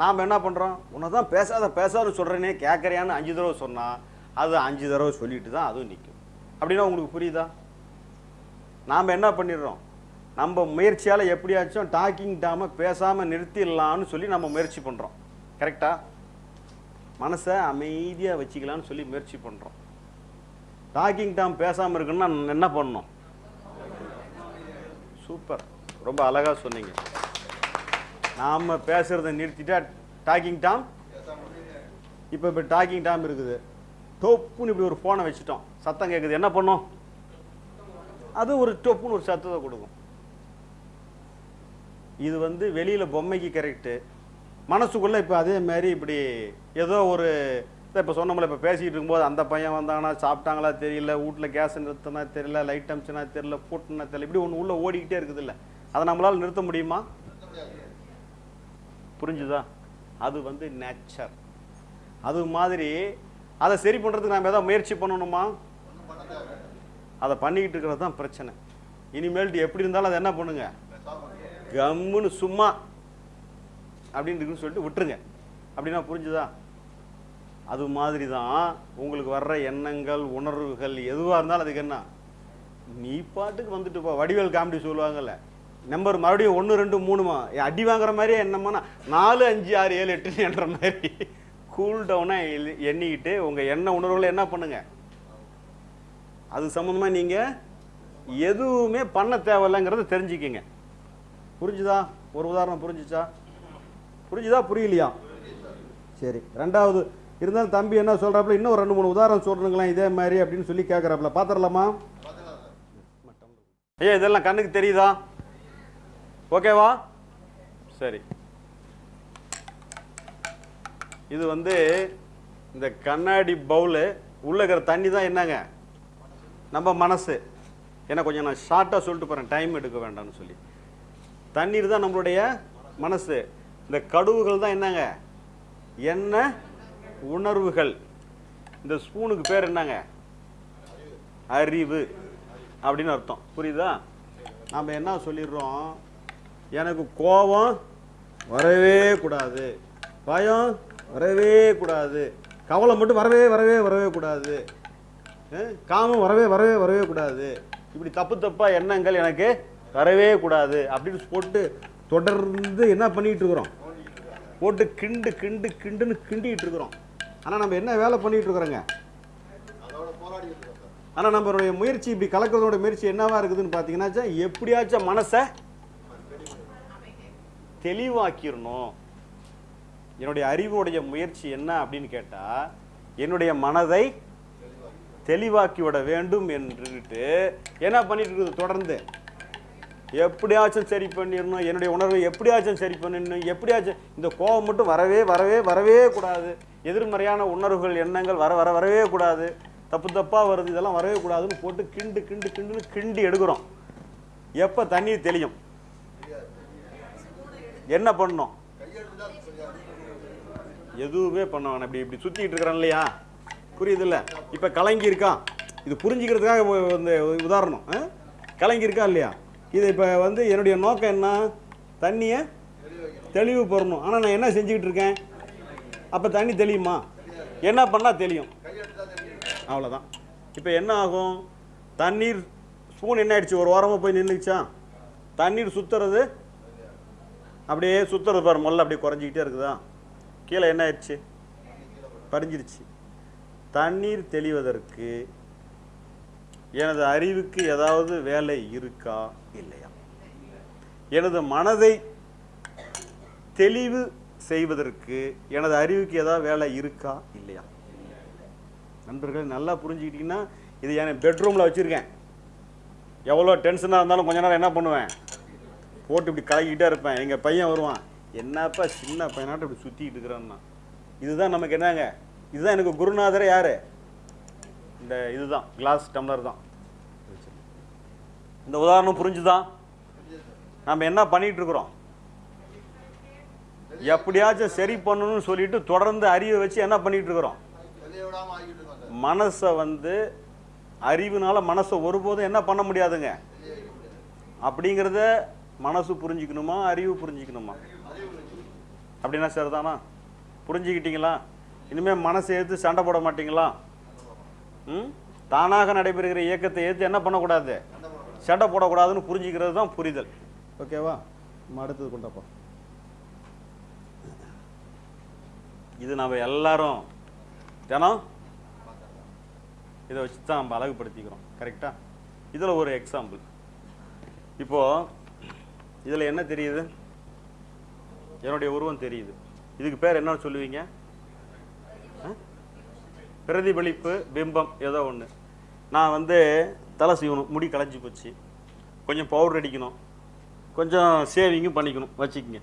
நாம் என்ன பண்ணுறோம் உன்னை தான் பேசாத பேசாத சொல்கிறேனே கேட்குறியான்னு அஞ்சு தடவை சொன்னால் அது அஞ்சு தடவை சொல்லிட்டு தான் அதுவும் நிற்கும் அப்படின்னா உங்களுக்கு புரியுதா? நாம் என்ன பண்ணிடுறோம்? நம்ம முயற்சியால் எப்படியாச்சும் டாக்கிங் டாமை பேசாமல் நிறுத்திடலான்னு சொல்லி நம்ம முயற்சி பண்ணுறோம் கரெக்டாக மனசை அமைதியாக வச்சுக்கலான்னு சொல்லி முயற்சி பண்ணுறோம் டாக்கிங் டாம் பேசாமல் இருக்குன்னா என்ன பண்ணணும்? சூப்பர். ரொம்ப அழகாக சொன்னீங்க. நாம் பேசுகிறத நிறுத்திட்டா டாக்கிங் டாம் இப்போ இப்போ டாக்கிங் டாம் இருக்குது. டொப்புன்னு இப்படி ஒரு ஃபோனை வச்சுட்டோம். சத்தம் கேட்குது என்ன பண்ணும்? அது ஒரு டொப்புன்னு ஒரு சத்தத்தை கொடுக்கும். இது வந்து வெளியில் பொம்மைக்கு கரெக்டு மனசுக்குள்ளே இப்போ அதே மாதிரி இப்படி ஏதோ ஒரு இப்போ சொன்னோம்ல இப்போ பேசிக்கிட்டு இருக்கும்போது அந்த பையன் வந்தாங்கன்னா சாப்பிட்டாங்களா தெரியல வீட்டில் கேஸ் நிறுத்தினா தெரியல லைட் அமிச்சுனா தெரியல பூட்டினா தெரியல இப்படி ஒன்று உள்ளே ஓடிக்கிட்டே இருக்குது இல்லை அதை நம்மளால் நிறுத்த முடியுமா? புரிஞ்சுதா? அது வந்து நேச்சர் அது மாதிரி அதை சரி பண்ணுறதுக்கு நாம் ஏதாவது முயற்சி பண்ணணுமா? அதை பண்ணிக்கிட்டு இருக்கிறது தான் பிரச்சனை. இனிமேல்ட்டு எப்படி இருந்தாலும் அதை என்ன பண்ணுங்க? கம்முன்னு சும்மா அப்படின்னு இருக்குன்னு சொல்லிட்டு விட்டுருங்க. அப்படின்னா புரிஞ்சுதா? அது மாதிரி தான் உங்களுக்கு வர்ற எண்ணங்கள் உணர்வுகள் எதுவாக இருந்தாலும் அதுக்கு என்ன? நீ பாட்டுக்கு வந்துட்டு போ. வடிவேல் காமெடி சொல்லுவாங்கல்ல. நம்பர் மறுபடியும் ஒன்று ரெண்டு மூணுமா? அடி வாங்குற மாதிரியே என்னம்மா நாலு அஞ்சு ஆறு ஏழு எட்டுன்னு என்ற மாதிரி. கூல் டவுனாக எண்ணிக்கிட்டு உங்கள் எண்ண உணர்வுகளை என்ன பண்ணுங்கள் அது சம்மந்தமாக நீங்கள் எதுவுமே பண்ண தேவையில்லைங்கிறத தெரிஞ்சுக்கிங்க. புரிஞ்சுதா? ஒரு உதாரணம் புரிஞ்சுச்சா? புரிஞ்சுதா? புரியலையா? சரி ரெண்டாவது இருந்தாலும் தம்பி என்ன சொல்கிறாப்புல இன்னும் ஒரு ரெண்டு மூணு உதாரணம் சொல்கிறீங்களா இதே மாதிரி அப்படின்னு சொல்லி கேட்குறாப்புல பார்த்துடலாமா ஐயா இதெல்லாம் கண்ணுக்கு தெரியுதா? ஓகேவா? சரி. இது வந்து இந்த கண்ணாடி பவுலு உள்ள இருக்கிற தண்ணி தான் என்னங்க? நம்ம மனசு. ஏன்னா கொஞ்சம் நான் ஷார்ட்டாக சொல்லிட்டு போகிறேன் டைம் எடுக்க வேண்டாம்னு சொல்லி. தண்ணீர் தான் நம்மளுடைய மனசு. இந்த கடுவுகள் தான் என்னங்க? என்ன உணர்வுகள். இந்த ஸ்பூனுக்கு பேர் என்னங்க? அறிவு. அப்படின்னு அர்த்தம். புரியுதா? நாம் என்ன சொல்லிடுறோம்? எனக்கு கோபம் வரவே கூடாது. பயம் வரவே கூடாது. கவலை மட்டும் வரவே வரவே வரவே கூடாது. காமம் வரவே வரவே வரவே கூடாது. இப்படி தப்பு தப்பா எண்ணங்கள் எனக்கு வரவே கூடாது. அப்படின்னு போட்டு தொடர்ந்து என்ன பண்ணிட்டு இருக்கிறோம்? போட்டு கிண்டு கிண்டு கிண்டுன்னு கிண்டிட்டு இருக்கிறோம். ஆனால் நம்ம என்ன வேலை பண்ணிட்டு இருக்கிறோங்க? ஆனால் நம்மளுடைய முயற்சி இப்படி கலக்கிறதோட முயற்சி என்னவா இருக்குதுன்னு பார்த்தீங்கன்னாச்சா எப்படியாச்சும் மனசை தெளிவாக்கிடணும் என்னுடைய அறிவுடைய முயற்சி என்ன அப்படின்னு கேட்டால் என்னுடைய மனதை தெளிவாக்கி விட வேண்டும் என்றுட்டு என்ன பண்ணிட்டு இருக்குது தொடர்ந்து. எப்படியாச்சும் சரி பண்ணிடணும் என்னுடைய உணர்வை எப்படியாச்சும் சரி பண்ணிடணும் எப்படியாச்சும் இந்த கோபம் மட்டும் வரவே வரவே வரவே கூடாது. எதிர்மறையான உணர்வுகள் எண்ணங்கள் வர வர வரவே கூடாது. தப்பு தப்பாக வருது இதெல்லாம் வரவே கூடாதுன்னு போட்டு கிண்டு கிண்டு கிண்டுன்னு கிண்டி எடுக்கிறோம். எப்போ தண்ணீர் தெளியும்? என்ன பண்ணணும் எதுவுமே பண்ண வேணாம் இப்படி இப்படி சுற்றிக்கிட்டு இருக்கிறான் இல்லையா? புரியுதுல்ல? இப்போ கலங்கி இருக்கான் இது புரிஞ்சுக்கிறதுக்காக இந்த உதாரணம் ஆ? கலங்கி இருக்கா இல்லையா? இது இப்போ வந்து என்னுடைய நோக்கம் என்ன? தண்ணியை தெளிவு பெறணும். ஆனால் நான் என்ன செஞ்சுக்கிட்டு இருக்கேன்? அப்போ தண்ணி தெளியுமா? என்ன பண்ணால் தெளியும்? அவ்வளோதான் இப்போ என்ன ஆகும்? தண்ணீர் ஸ்பூன் என்ன ஆயிடுச்சு ஒரு ஓரமாக போய் நின்றுச்சா தண்ணீர் சுற்றுறது அப்படியே சுற்றுறது பாரு முதல்ல அப்படியே குறைஞ்சிக்கிட்டே இருக்குதா? கீழே என்ன ஆயிடுச்சு? பறிஞ்சிருச்சு. தண்ணீர் தெளிவதற்கு எனது அறிவுக்கு ஏதாவது வேலை இருக்கா? இல்லையா. எனது மனதை தெளிவு செய்வதற்கு எனது அறிவுக்கு ஏதாவது வேலை இருக்கா? இல்லையா. நண்பர்கள் நல்லா புரிஞ்சுக்கிட்டீங்கன்னா இது என் பெட்ரூமில் வச்சுருக்கேன். எவ்வளோ டென்ஷனாக இருந்தாலும் கொஞ்ச நேரம் என்ன பண்ணுவேன்? போட்டு இப்படி கலக்கிட்டே இருப்பேன். எங்கள் பையன் வருவான். என்னப்பா சின்ன பையனாட்டம் இப்படி சுற்றிக்கிட்டு இருக்கிறான்னா? இதுதான் நமக்கு என்னங்க? இதுதான் எனக்கு குருநாதரே யார்? இந்த இதுதான் கிளாஸ் டம்ளர் தான். இந்த உதாரணம் புரிஞ்சுதான் நம்ம என்ன பண்ணிகிட்டு இருக்கிறோம்? எப்படியாச்சும் சரி பண்ணணும்னு சொல்லிட்டு தொடர்ந்து அறிவை வச்சு என்ன பண்ணிட்டு இருக்கிறோம்? மனசை வந்து அறிவுனால மனசை ஒருபோதும் என்ன பண்ண முடியாதுங்க. அப்படிங்கிறத மனசு புரிஞ்சுக்கணுமா அறிவு புரிஞ்சுக்கணுமா? அப்படின்னா சரிதானா? புரிஞ்சுக்கிட்டீங்களா? இனிமேல் மனசை ஏற்று சண்டை போட மாட்டீங்களா? ம்? தானாக நடைபெறுகிற இயக்கத்தை ஏற்று என்ன பண்ணக்கூடாது? சண்டை போடக்கூடாதுன்னு புரிஞ்சுக்கிறது தான் புரிதல். ஓகேவா? நம்ம அடுத்தது கொண்டாப்பா இது நம்ம எல்லாரும் தினம் இதை வச்சு தான் நம்ம அழகுபடுத்திக்கிறோம். கரெக்டாக இதில் ஒரு எக்ஸாம்பிள் இப்போது இதில் என்ன தெரியுது? என்னுடைய உருவம் தெரியுது. இதுக்கு பேர் என்ன சொல்லுவீங்க? ஆ? பிரதிபலிப்பு பிம்பம் ஏதோ ஒன்று நான் வந்து தலை சீவணும் முடி களைஞ்சி போச்சு. கொஞ்சம் பவுடர் அடிக்கணும். கொஞ்சம் சேவிங்கும் பண்ணிக்கணும் வச்சுக்கோங்க.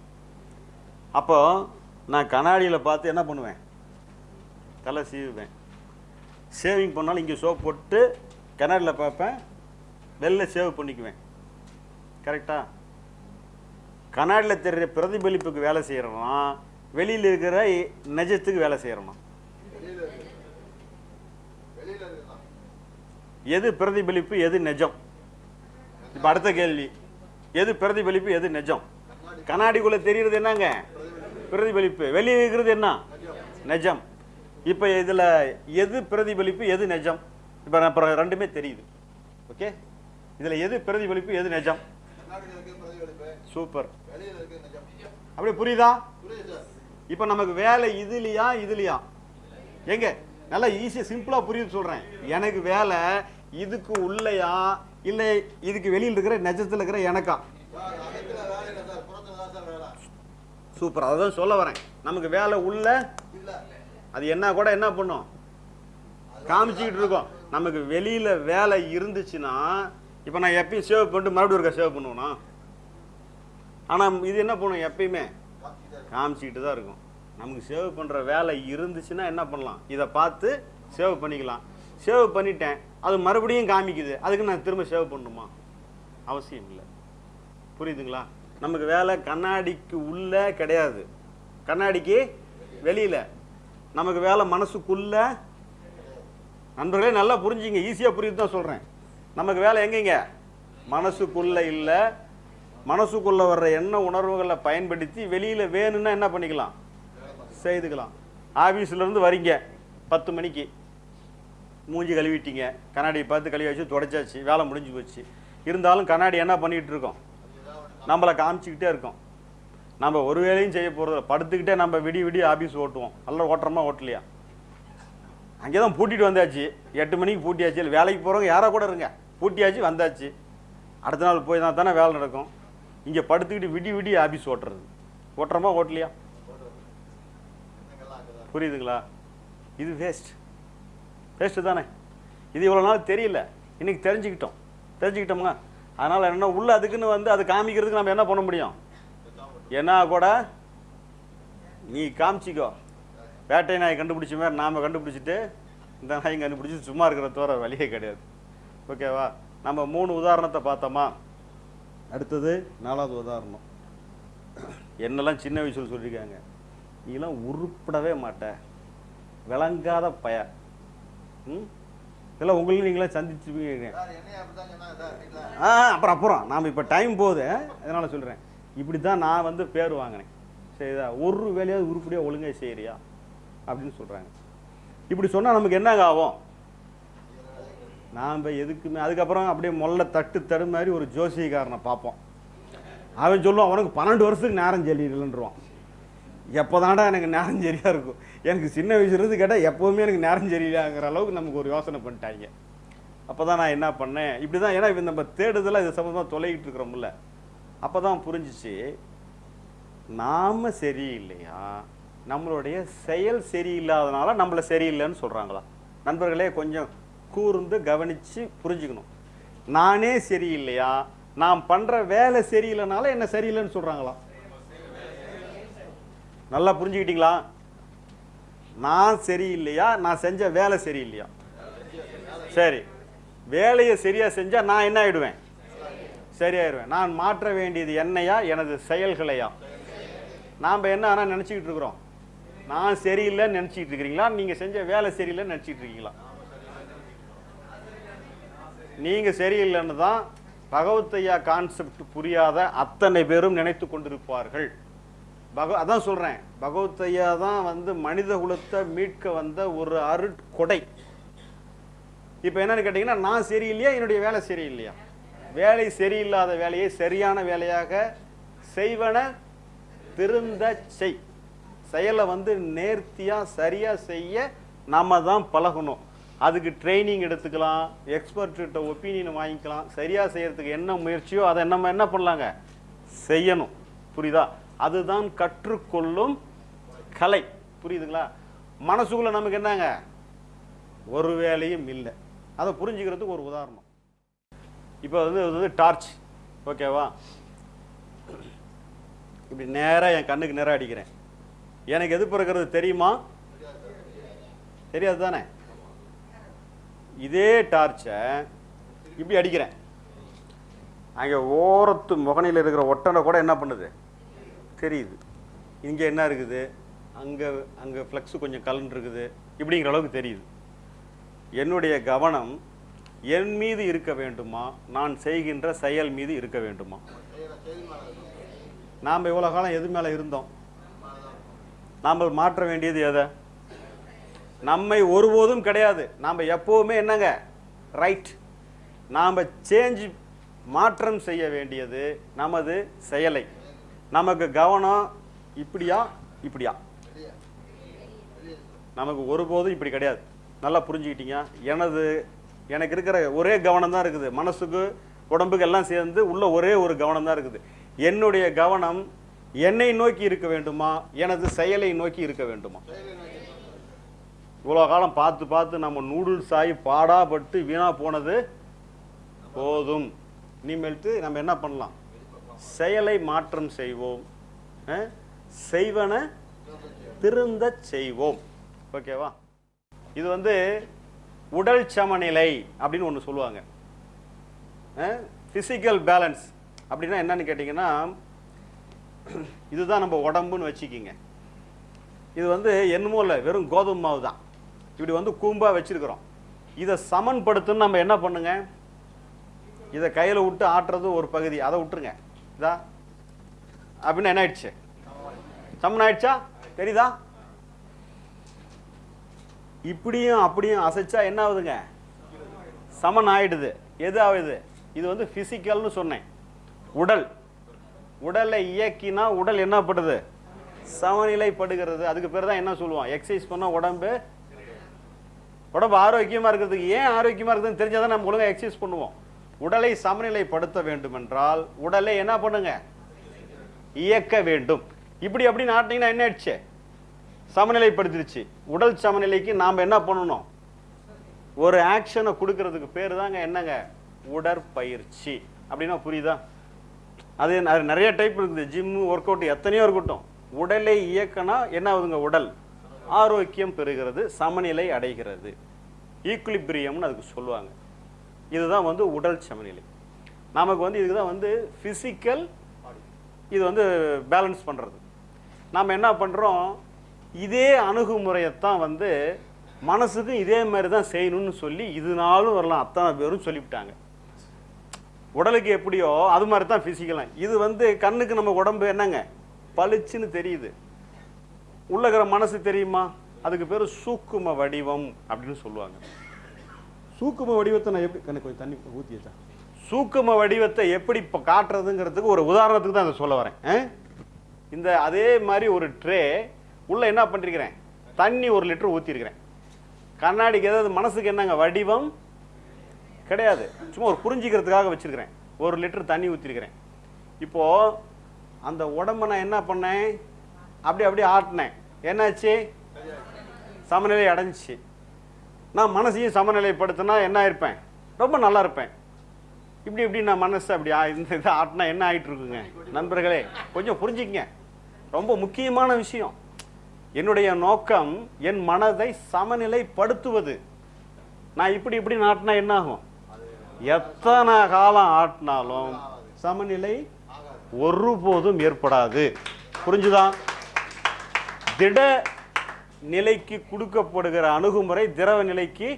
அப்போ நான் கண்ணாடியில் பார்த்து என்ன பண்ணுவேன்? தலை சீவுவேன். சேவிங் பண்ணாலும் இங்கே சோப் போட்டு கண்ணாடியில் பார்ப்பேன். வெளில சேவ் பண்ணிக்குவேன். கரெக்டாக கண்ணாடியில் தெரிகிற பிரதிபலிப்புக்கு வேலை செய்கிறோம் வெளியில் இருக்கிற நெஜத்துக்கு நிஜத்துக்கு வேலை செய்கிறோமா எது பிரதிபலிப்பு எது நிஜம்? இப்போ அடுத்த கேள்வி. எது பிரதிபலிப்பு எது நிஜம்? கண்ணாடிக்குள்ளே தெரியுறது என்னங்க? பிரதிபலிப்பு. வெளியே இருக்கிறது என்ன? நிஜம். இப்போ இதில் எது பிரதிபலிப்பு எது நிஜம்? இப்போ அப்புறம் ரெண்டுமே தெரியுது. ஓகே? இதில் எது பிரதிபலிப்பு எது நிஜம்? சூப்பர். அப்படியே புரியுதா? இப்போ நமக்கு வேலை இதுலையா இதுலையா? எங்க? நல்லா ஈஸியா சிம்பிளா புரியுது சொல்றேன். எனக்கு வேலை இதுக்கு உள்ளயா இல்லை இதுக்கு வெளியில் இருக்கிற நிஜத்துல இருக்கிற எனக்கா? சூப்பர். அதான் சொல்ல வரேன். நமக்கு வேலை உள்ள அது என்ன கூட என்ன பண்ணும்? காமிச்சிக்கிட்டு இருக்கோம். நமக்கு வெளியில வேலை இருந்துச்சுன்னா இப்போ நான் எப்பயும் சேவ் பண்ணிட்டு மறுபடியும் ஒருக்கா சேவ் பண்ணுவேனா? ஆனால் இது என்ன பண்ணும்? எப்பயுமே காமிச்சிக்கிட்டு தான் இருக்கும். நமக்கு சேவ் பண்ணுற வேலை இருந்துச்சுன்னா என்ன பண்ணலாம்? இதை பார்த்து சேவ் பண்ணிக்கலாம். சேவ் பண்ணிட்டேன். அது மறுபடியும் காமிக்குது. அதுக்கு நான் திரும்ப சேவ் பண்ணணுமா? அவசியம் இல்லை. புரியுதுங்களா? நமக்கு வேலை கண்ணாடிக்கு உள்ளே கிடையாது. கண்ணாடிக்கு வெளியில. நமக்கு வேலை மனசுக்குள்ள. நண்பர்களே நல்லா புரிஞ்சுங்க. ஈஸியாக புரியுது தான் சொல்கிறேன் நமக்கு வேலை எங்கேங்க? மனசுக்குள்ளே இல்லை மனசுக்குள்ள வர்ற எண்ண உணர்வுகளை பயன்படுத்தி வெளியில வேணும்னா என்ன பண்ணிக்கலாம்? செய்துக்கலாம். ஆபீஸ்ல இருந்து வரீங்க. பத்து மணிக்கு. மூஞ்சி கழுவிட்டீங்க. கண்ணாடியை பார்த்து கழுவி வச்சு தொடச்சாச்சு. வேலை முடிஞ்சு போச்சு. இருந்தாலும் கண்ணாடி என்ன பண்ணிட்டு இருக்கோம்? நம்மளை காமிச்சிக்கிட்டே இருக்கோம். நம்ம ஒரு வேலையும் செய்ய போகிறது படுத்துக்கிட்டே நம்ம விடி விடி ஆஃபீஸ் ஓட்டுவோம். நல்லா ஓட்டுறோமா ஓட்டலையா? அங்கே தான் பூட்டிட்டு வந்தாச்சு. எட்டு மணிக்கு பூட்டியாச்சு. இல்லை வேலைக்கு போகிறவங்க யாரோ கூட இருங்க. பூட்டியாச்சு வந்தாச்சு. அடுத்த நாள் போய் தான் தானே வேலை நடக்கும். இங்கே படுத்துக்கிட்டு விடி விடி ஆபீஸ் ஓட்டுறது. ஓட்டுறோமா ஓட்டலையா? புரியுதுங்களா? இது வேஸ்ட் வேஸ்ட்டு தானே. இது இவ்வளோ நாள் தெரியல. இன்னைக்கு தெரிஞ்சுக்கிட்டோம். தெரிஞ்சுக்கிட்டோம்ங்க. அதனால் என்ன உள்ள அதுக்குன்னு வந்து அது காமிக்கிறதுக்கு நம்ம என்ன பண்ண முடியும்? என்ன கூட? நீ காமிச்சிக்கோ. வேட்டை நாய் கண்டுபிடிச்ச மாதிரி நாம் கண்டுபிடிச்சிட்டு இந்த நாய் கண்டுபிடிச்சி சும்மா இருக்கிற தவிர வழியே கிடையாது. ஓகேவா? நம்ம மூணு உதாரணத்தை பார்த்தோமா? அடுத்தது நாலாவது உதாரணம். என்னெல்லாம் சின்ன வயசுல சொல்லியிருக்காங்க நீலாம் உருப்படவே மாட்ட. விளங்காத பய. இதெல்லாம் உங்களுக்கு நீங்களே சந்திச்சுப்பீங்க ஆ அப்புறம் அப்புறம். நாம் இப்போ டைம் போகுது. அதனால் சொல்கிறேன் இப்படி தான் நான் வந்து பேர் வாங்கினேன். சரிதா? ஒரு வேலையாவது உருப்படியாக ஒழுங்கா செய்கிறியா அப்படின்னு சொல்கிறாங்க இப்படி சொன்னால் நமக்கு என்னங்க ஆகும்? நாம் எதுக்குமே அதுக்கப்புறம் அப்படியே முல்லை தட்டு தடு மாதிரி ஒரு ஜோசியக்காரனை பார்ப்போம். அவன் சொல்லுவான் அவனுக்கு பன்னெண்டு வருஷத்துக்கு நேரம் சரியில்லைன்றான் எப்போதான்டா எனக்கு நேரம் சரியாக இருக்கும்? எனக்கு சின்ன வயசுலேருந்து கேட்டால் எப்போவுமே எனக்கு நேரம் சரியில்லைங்கிற அளவுக்கு நமக்கு ஒரு யோசனை பண்ணிட்டாங்க. அப்போ தான் நான் என்ன பண்ணேன்? இப்படி தான் ஏன்னா இப்போ நம்ம தேடுதலாக இது சம்மந்தமாக தொலைகிட்டு இருக்கிறோம்ல. அப்போ தான் புரிஞ்சிச்சு நாம் சரியில்லையா? நம்மளுடைய செயல் சரியில்லாதனால நம்மளை சரியில்லைன்னு சொல்கிறாங்களா நண்பர்களே கொஞ்சம் கூர்ந்து கவனித்து புரிஞ்சுக்கணும். நானே சரியில்லையா? நான் பண்ணுற வேலை சரியில்லைனால என்ன சரியில்லைன்னு சொல்கிறாங்களா நல்லா புரிஞ்சுக்கிட்டீங்களா? நான் சரியில்லையா? நான் செஞ்ச வேலை சரியில்லையா? சரி. வேலையை சரியாக செஞ்சால் நான் என்ன ஆகிடுவேன் சரியாயிடுவேன். நான் மாற்ற வேண்டியது என்னையா? எனது செயல்களையா? நாம் என்ன ஆனால் நினச்சிக்கிட்டு இருக்கிறோம்? நான் சரியில்லைன்னு நினச்சிக்கிட்டு இருக்கிறீங்களா? நீங்கள் செஞ்ச வேலை சரியில்லைன்னு நினச்சிக்கிட்டு இருக்கீங்களா? நீங்கள் சரியில்லைன்னு தான் பகவத்தையா கான்செப்ட் புரியாத அத்தனை பேரும் நினைத்து கொண்டிருப்பார்கள். பக அதான் சொல்கிறேன் பகவத்தையா தான் வந்து மனித குலத்தை மீட்க வந்த ஒரு அருட்கொடை. இப்போ என்னன்னு கேட்டிங்கன்னா நான் சரியில்லையா என்னுடைய வேலை சரியில்லையா? வேலை சரியில்லாத வேலையை சரியான வேலையாக செய்வன திருந்த செய். செயலை வந்து நேர்த்தியாக சரியாக செய்ய நம்ம தான் பழகணும். அதுக்கு ட்ரைனிங் எடுத்துக்கலாம் எக்ஸ்பர்ட்கிட்ட ஒப்பீனியன் வாங்கிக்கலாம் சரியாக செய்கிறதுக்கு என்ன முயற்சியோ அதை நம்ம என்ன பண்ணலாங்க? செய்யணும். புரியுதா? அதுதான் கற்றுக்கொள்ளும் கலை. புரியுதுங்களா? மனசுக்குள்ள நமக்கு என்னங்க? ஒரு வேலையும் இல்லை. அதை புரிஞ்சுக்கிறதுக்கு ஒரு உதாரணம். இப்போ வந்து இது வந்து டார்ச் ஓகேவா இப்படி நேராக என் கண்ணுக்கு நேராக அடிக்கிறேன். எனக்கு எது பிறக்கிறது தெரியுமா? தெரியாது தானே இதே டார்ச்சை இப்படி அடிக்கிறேன். அங்கே ஓரத்து முகனையில் இருக்கிற ஒட்டனை கூட என்ன பண்ணுது? தெரியுது. இங்கே என்ன இருக்குது? அங்கே அங்கே ஃப்ளெக்ஸு கொஞ்சம் கலன் இருக்குது. இப்படிங்கிற அளவுக்கு தெரியுது. என்னுடைய கவனம் என் மீது இருக்க வேண்டுமா? நான் செய்கின்ற செயல் மீது இருக்க வேண்டுமா? நாம் இவ்வளோ காலம் எது மேலே இருந்தோம்? நாம் மாற்ற வேண்டியது எதை? நம்மை ஒருபோதும் கிடையாது. நாம் எப்போவுமே என்னங்க? ரைட் நாம் சேஞ்ச் மாற்றம் செய்ய வேண்டியது நமது செயலை. நமக்கு கவனம் இப்படியா இப்படியா? நமக்கு ஒருபோதும் இப்படி கிடையாது. நல்லா புரிஞ்சுக்கிட்டீங்க? எனது எனக்கு இருக்கிற ஒரே கவனம் தான் இருக்குது. மனசுக்கு உடம்புக்கு எல்லாம் சேர்ந்து உள்ள ஒரே ஒரு கவனம் தான் இருக்குது. என்னுடைய கவனம் என்னை நோக்கி இருக்க வேண்டுமா? எனது செயலை நோக்கி இருக்க வேண்டுமா? இவ்வளோ காலம் பார்த்து பார்த்து நம்ம நூடுல்ஸ் ஆகி பாடாப்பட்டு வீணாக போனது போதும். இனிமேல்ட்டு நம்ம என்ன பண்ணலாம்? செயலை மாற்றம் செய்வோம். செய்வன திருந்தச் செய்வோம். ஓகேவா இது வந்து உடல் சமநிலை அப்படின்னு ஒன்று சொல்லுவாங்க. ஃபிசிக்கல் பேலன்ஸ் அப்படின்னா என்னன்னு கேட்டிங்கன்னா இதுதான் நம்ம உடம்புன்னு வச்சுக்கிங்க. இது வந்து என்னமோ இல்லை வெறும் கோதுமை மாவு தான் இப்படி வந்து கூம்பாக வச்சிருக்கிறோம். இதை சமன்படுத்துன்னு நம்ம என்ன பண்ணுங்க? இதை கையில் விட்டு ஆட்டுறது ஒரு பகுதி. அதை விட்டுருங்க. இதா? அப்படின்னு என்ன ஆயிடுச்சு? சமன் ஆயிடுச்சா? தெரியுதா? இப்படியும் அப்படியும் அசைச்சா என்ன ஆகுதுங்க? சமன் ஆயிடுது. எது ஆகுது? இது வந்து பிசிக்கல்னு சொன்னேன். உடல். உடலை இயக்கினா உடல் என்ன படுது? சமநிலைப்படுகிறது. அதுக்கு பேர் தான் என்ன சொல்லுவோம்? எக்ஸசைஸ் பண்ணால் உடம்பு உடம்பு ஆரோக்கியமாக இருக்கிறதுக்கு ஏன் ஆரோக்கியமாக இருக்குதுன்னு தெரிஞ்சால் தான் நம்ம ஒழுங்காக எக்ஸசைஸ் பண்ணுவோம். உடலை சமநிலைப்படுத்த வேண்டும் என்றால் உடலை என்ன பண்ணுங்க? இயக்க வேண்டும். இப்படி அப்படின்னு ஆட்டினீங்கன்னா என்ன ஆயிடுச்சு? சமநிலைப்படுத்திடுச்சு உடல் சமநிலைக்கு நாம் என்ன பண்ணணும்? ஒரு ஆக்ஷனை கொடுக்கறதுக்கு பேர் தாங்க என்னங்க? உடற்பயிற்சி. அப்படின்னா புரியுதா? அது அது நிறைய டைப் இருக்குது. ஜிம்மு ஒர்க் அவுட் எத்தனையோ இருக்கட்டும். உடலை இயக்கனா என்ன ஆகுதுங்க? உடல். ஆரோக்கியம் பெறுகிறது சமநிலை அடைகிறது. ஈக்குலிபிரியம்னு அதுக்கு சொல்லுவாங்க. இதுதான் வந்து உடல் சமநிலை. நமக்கு வந்து இதுக்கு தான் வந்து ஃபிசிக்கல் இது வந்து பேலன்ஸ் பண்ணுறது நாம் என்ன பண்ணுறோம் இதே அணுகுமுறையைத்தான் வந்து மனசுக்கும் இதே மாதிரி தான் செய்யணும்னு சொல்லி இதுனாலும் வரலாம். அத்தனை பேரும் சொல்லிவிட்டாங்க. உடலுக்கு எப்படியோ அது மாதிரி தான் ஃபிசிக்கலாம் இது வந்து கண்ணுக்கு நம்ம உடம்பு என்னங்க? பளிச்சுன்னு தெரியுது. உள்ள இருக்கிற மனசு தெரியுமா? அதுக்கு பேர் சூக்கும வடிவம் அப்படின்னு சொல்லுவாங்க. சூக்கும வடிவத்தை நான் எப்படி கண்ணு கொஞ்சம் தண்ணி ஊற்றி வச்சா. சூக்கும வடிவத்தை எப்படி இப்போ காட்டுறதுங்கிறதுக்கு ஒரு உதாரணத்துக்கு தான் அதை சொல்ல வரேன்? இந்த அதே மாதிரி ஒரு ட்ரே உள்ள என்ன பண்ணிருக்கிறேன்? தண்ணி ஒரு லிட்டர் ஊற்றிருக்கிறேன் கண்ணாடிக்கு ஏதாவது மனசுக்கு என்னங்க? வடிவம்? கிடையாது. சும்மா ஒரு புரிஞ்சிக்கிறதுக்காக வச்சிருக்கிறேன். ஒரு லிட்டர் தண்ணி ஊற்றிருக்கிறேன் இப்போ அந்த உடம்ப நான் என்ன பண்ணேன்? அப்படி அப்படியே ஆட்டினேன். என்னாச்சு? சமநிலை அடைஞ்சிச்சு. நான் மனசையும் சமநிலைப்படுத்தினா என்ன இருப்பேன் ரொம்ப நல்லா இருப்பேன். இப்படி இப்படி நான் மனசு அப்படி இந்த இதை ஆட்டினா என்ன ஆகிட்டு இருக்குங்க நண்பர்களே கொஞ்சம் புரிஞ்சுக்கங்க. ரொம்ப முக்கியமான விஷயம். என்னுடைய நோக்கம் என் மனதை சமநிலைப்படுத்துவது. நான் இப்படி இப்படி ஆட்டினா என்ன ஆகும்? எத்தனை காலம் ஆட்டினாலும் சமநிலை ஒருபோதும் ஏற்படாது. புரிஞ்சுதான் திட நிலைக்கு கொடுக்கப்படுகிற அணுகுமுறை திரவ நிலைக்கு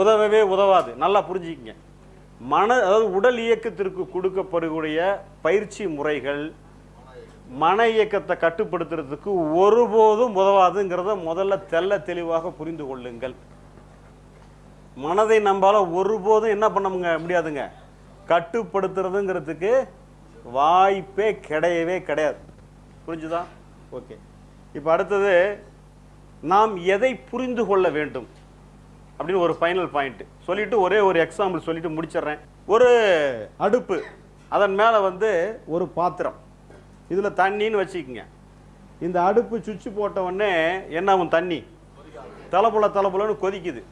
உதவவே உதவாது. நல்லா புரிஞ்சுக்கிங்க. மன அதாவது உடல் இயக்கத்திற்கு கொடுக்கப்படுகிற பயிற்சி முறைகள் மன இயக்கத்தை கட்டுப்படுத்துறதுக்கு ஒருபோதும் உதவாதுங்கிறத முதல்ல தெள்ள தெளிவாக புரிந்து கொள்ளுங்கள். மனதை நம்பால ஒருபோதும் என்ன பண்ண முடியாதுங்க. கட்டுப்படுத்துறதுங்கிறதுக்கு வாய்ப்பே கிடையவே கிடையாது. புரிஞ்சுதா? ஓகே. இப்போ அடுத்தது நாம் எதை புரிந்து கொள்ள வேண்டும்? அப்படின்னு ஒரு ஃபைனல் பாயிண்ட் சொல்லிட்டு ஒரே ஒரு எக்ஸாம்பிள் சொல்லிட்டு முடிச்சிடுறேன். ஒரு அடுப்பு அதன் மேலே வந்து ஒரு பாத்திரம். இதில் தண்ணின்னு வச்சுக்கோங்க. இந்த அடுப்பு சுவிட்ச் போட்ட என்னாகும் என்ன ஆகும்? தண்ணி. தலைப்புல தலைப்புலன்னு கொதிக்குது.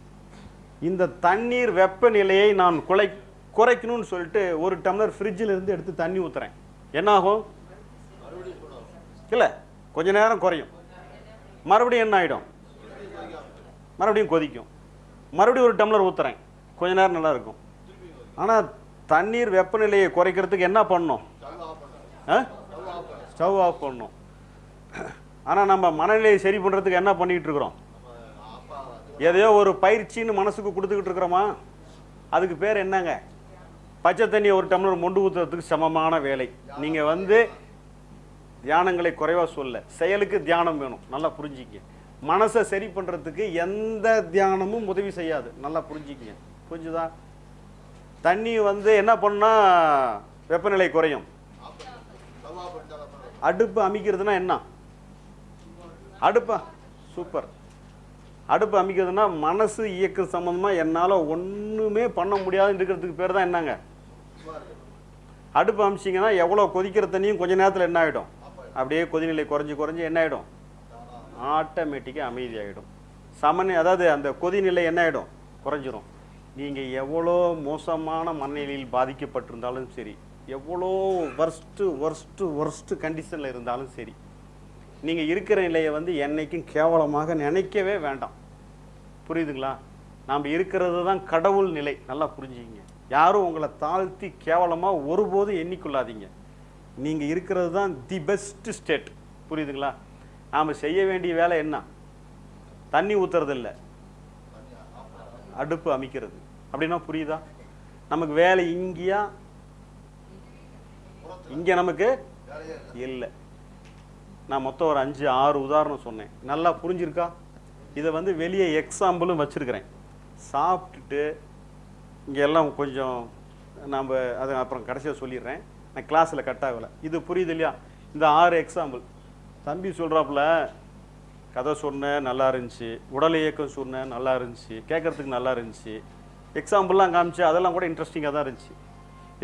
இந்த தண்ணீர் வெப்பநிலையை நான் குலை குறைக்கணும்னு சொல்லிட்டு ஒரு டம்ளர் ஃப்ரிட்ஜில் இருந்து எடுத்து தண்ணி ஊற்றுறேன் என்னாகும் இல்லை. கொஞ்ச நேரம் குறையும். மறுபடியும் என்ன ஆகிடும் மறுபடியும் கொதிக்கும். மறுபடியும் ஒரு டம்ளர் ஊற்றுறேன் கொஞ்ச நேரம் நல்லா இருக்கும். ஆனால் தண்ணீர் வெப்பநிலையை குறைக்கிறதுக்கு என்ன பண்ணும் ஸ்டவ் ஆஃப் பண்ணும் ஆனால் நம்ம மனநிலையை சரி பண்ணுறதுக்கு என்ன பண்ணிக்கிட்டு இருக்கிறோம்? எதையோ ஒரு பயிற்சின்னு மனசுக்கு கொடுத்துக்கிட்டு இருக்கிறோமா? அதுக்கு பேர் என்னங்க? பச்சை தண்ணி ஒரு டம்ளர் மொண்டு ஊற்றுறதுக்கு சமமான வேலை. நீங்கள் வந்து தியானங்களை குறைவா சொல்ல. செயலுக்கு தியானம் வேணும். நல்லா புரிஞ்சிக்க. மனசை சரி பண்ணுறதுக்கு எந்த தியானமும் உதவி செய்யாது. நல்லா புரிஞ்சுக்கங்க புரிஞ்சுதா? தண்ணி வந்து என்ன பண்ணால் வெப்பநிலை குறையும். அடுப்பு அமைக்கிறதுனா என்ன? அடுப்பா? சூப்பர். அடுப்பு அமைக்கிறதுனா மனசு இயக்கம் சம்மந்தமாக என்னால் ஒன்றுமே பண்ண முடியாதுன்னு இருக்கிறதுக்கு பேர் தான் என்னங்க? அடுப்பு அமிச்சிங்கன்னா எவ்வளோ கொதிக்கிற தண்ணியும் கொஞ்ச நேரத்தில் என்ன ஆகிடும் அப்படியே கொதிநிலை குறைஞ்சி குறைஞ்சி என்ன ஆகிடும் ஆட்டோமேட்டிக்காக அமைதியாகிடும் சமநி அதாவது அந்த கொதிநிலை என்ன ஆகிடும் குறைஞ்சிரும். நீங்கள் எவ்வளோ மோசமான மனநிலையில் பாதிக்கப்பட்டிருந்தாலும் சரி எவ்வளோ ஒர்ஸ்ட்டு ஒர்ஸ்ட்டு ஒர்ஸ்ட்டு கண்டிஷனில் இருந்தாலும் சரி நீங்கள் இருக்கிற நிலையை வந்து என்னைக்கும் கேவலமாக நினைக்கவே வேண்டாம். புரியுதுங்களா? நாம் இருக்கிறது தான் கடவுள் நிலை. நல்லா புரிஞ்சுக்கிங்க. யாரும் உங்களை தாழ்த்தி கேவலமாக ஒருபோதும் எண்ணிக்கொள்ளாதீங்க. நீங்கள் இருக்கிறது தான் தி பெஸ்ட் ஸ்டேட் புரியுதுங்களா? நாம் செய்ய வேண்டிய வேலை என்ன? தண்ணி ஊற்றுறதில்ல அடுப்பு அமைக்கிறது. அப்படின்னா புரியுதா? நமக்கு வேலை இங்கேயா? இங்கே நமக்கு இல்லை. நான் மொத்தம் ஒரு அஞ்சு ஆறு உதாரணம் சொன்னேன். நல்லா புரிஞ்சிருக்கா? இதை வந்து வெளியே எக்ஸாம்பிளும் வச்சுருக்கிறேன். சாப்பிட்டுட்டு இங்கே எல்லாம் கொஞ்சம் நாம் அதை அப்புறம் கடைசியாக சொல்லிடுறேன். நான் கிளாஸில் கட் ஆகலை. இது புரியுது இல்லையா இந்த ஆறு எக்ஸாம்பிள் தம்பி சொல்கிறாப்புல கதை சொன்னேன் நல்லா இருந்துச்சு. உடல் இயக்கம் சொன்னேன் நல்லா இருந்துச்சு. கேட்குறதுக்கு நல்லா இருந்துச்சு. எக்ஸாம்பிள்லாம் காமிச்சு அதெல்லாம் கூட இன்ட்ரெஸ்டிங்காக தான் இருந்துச்சு.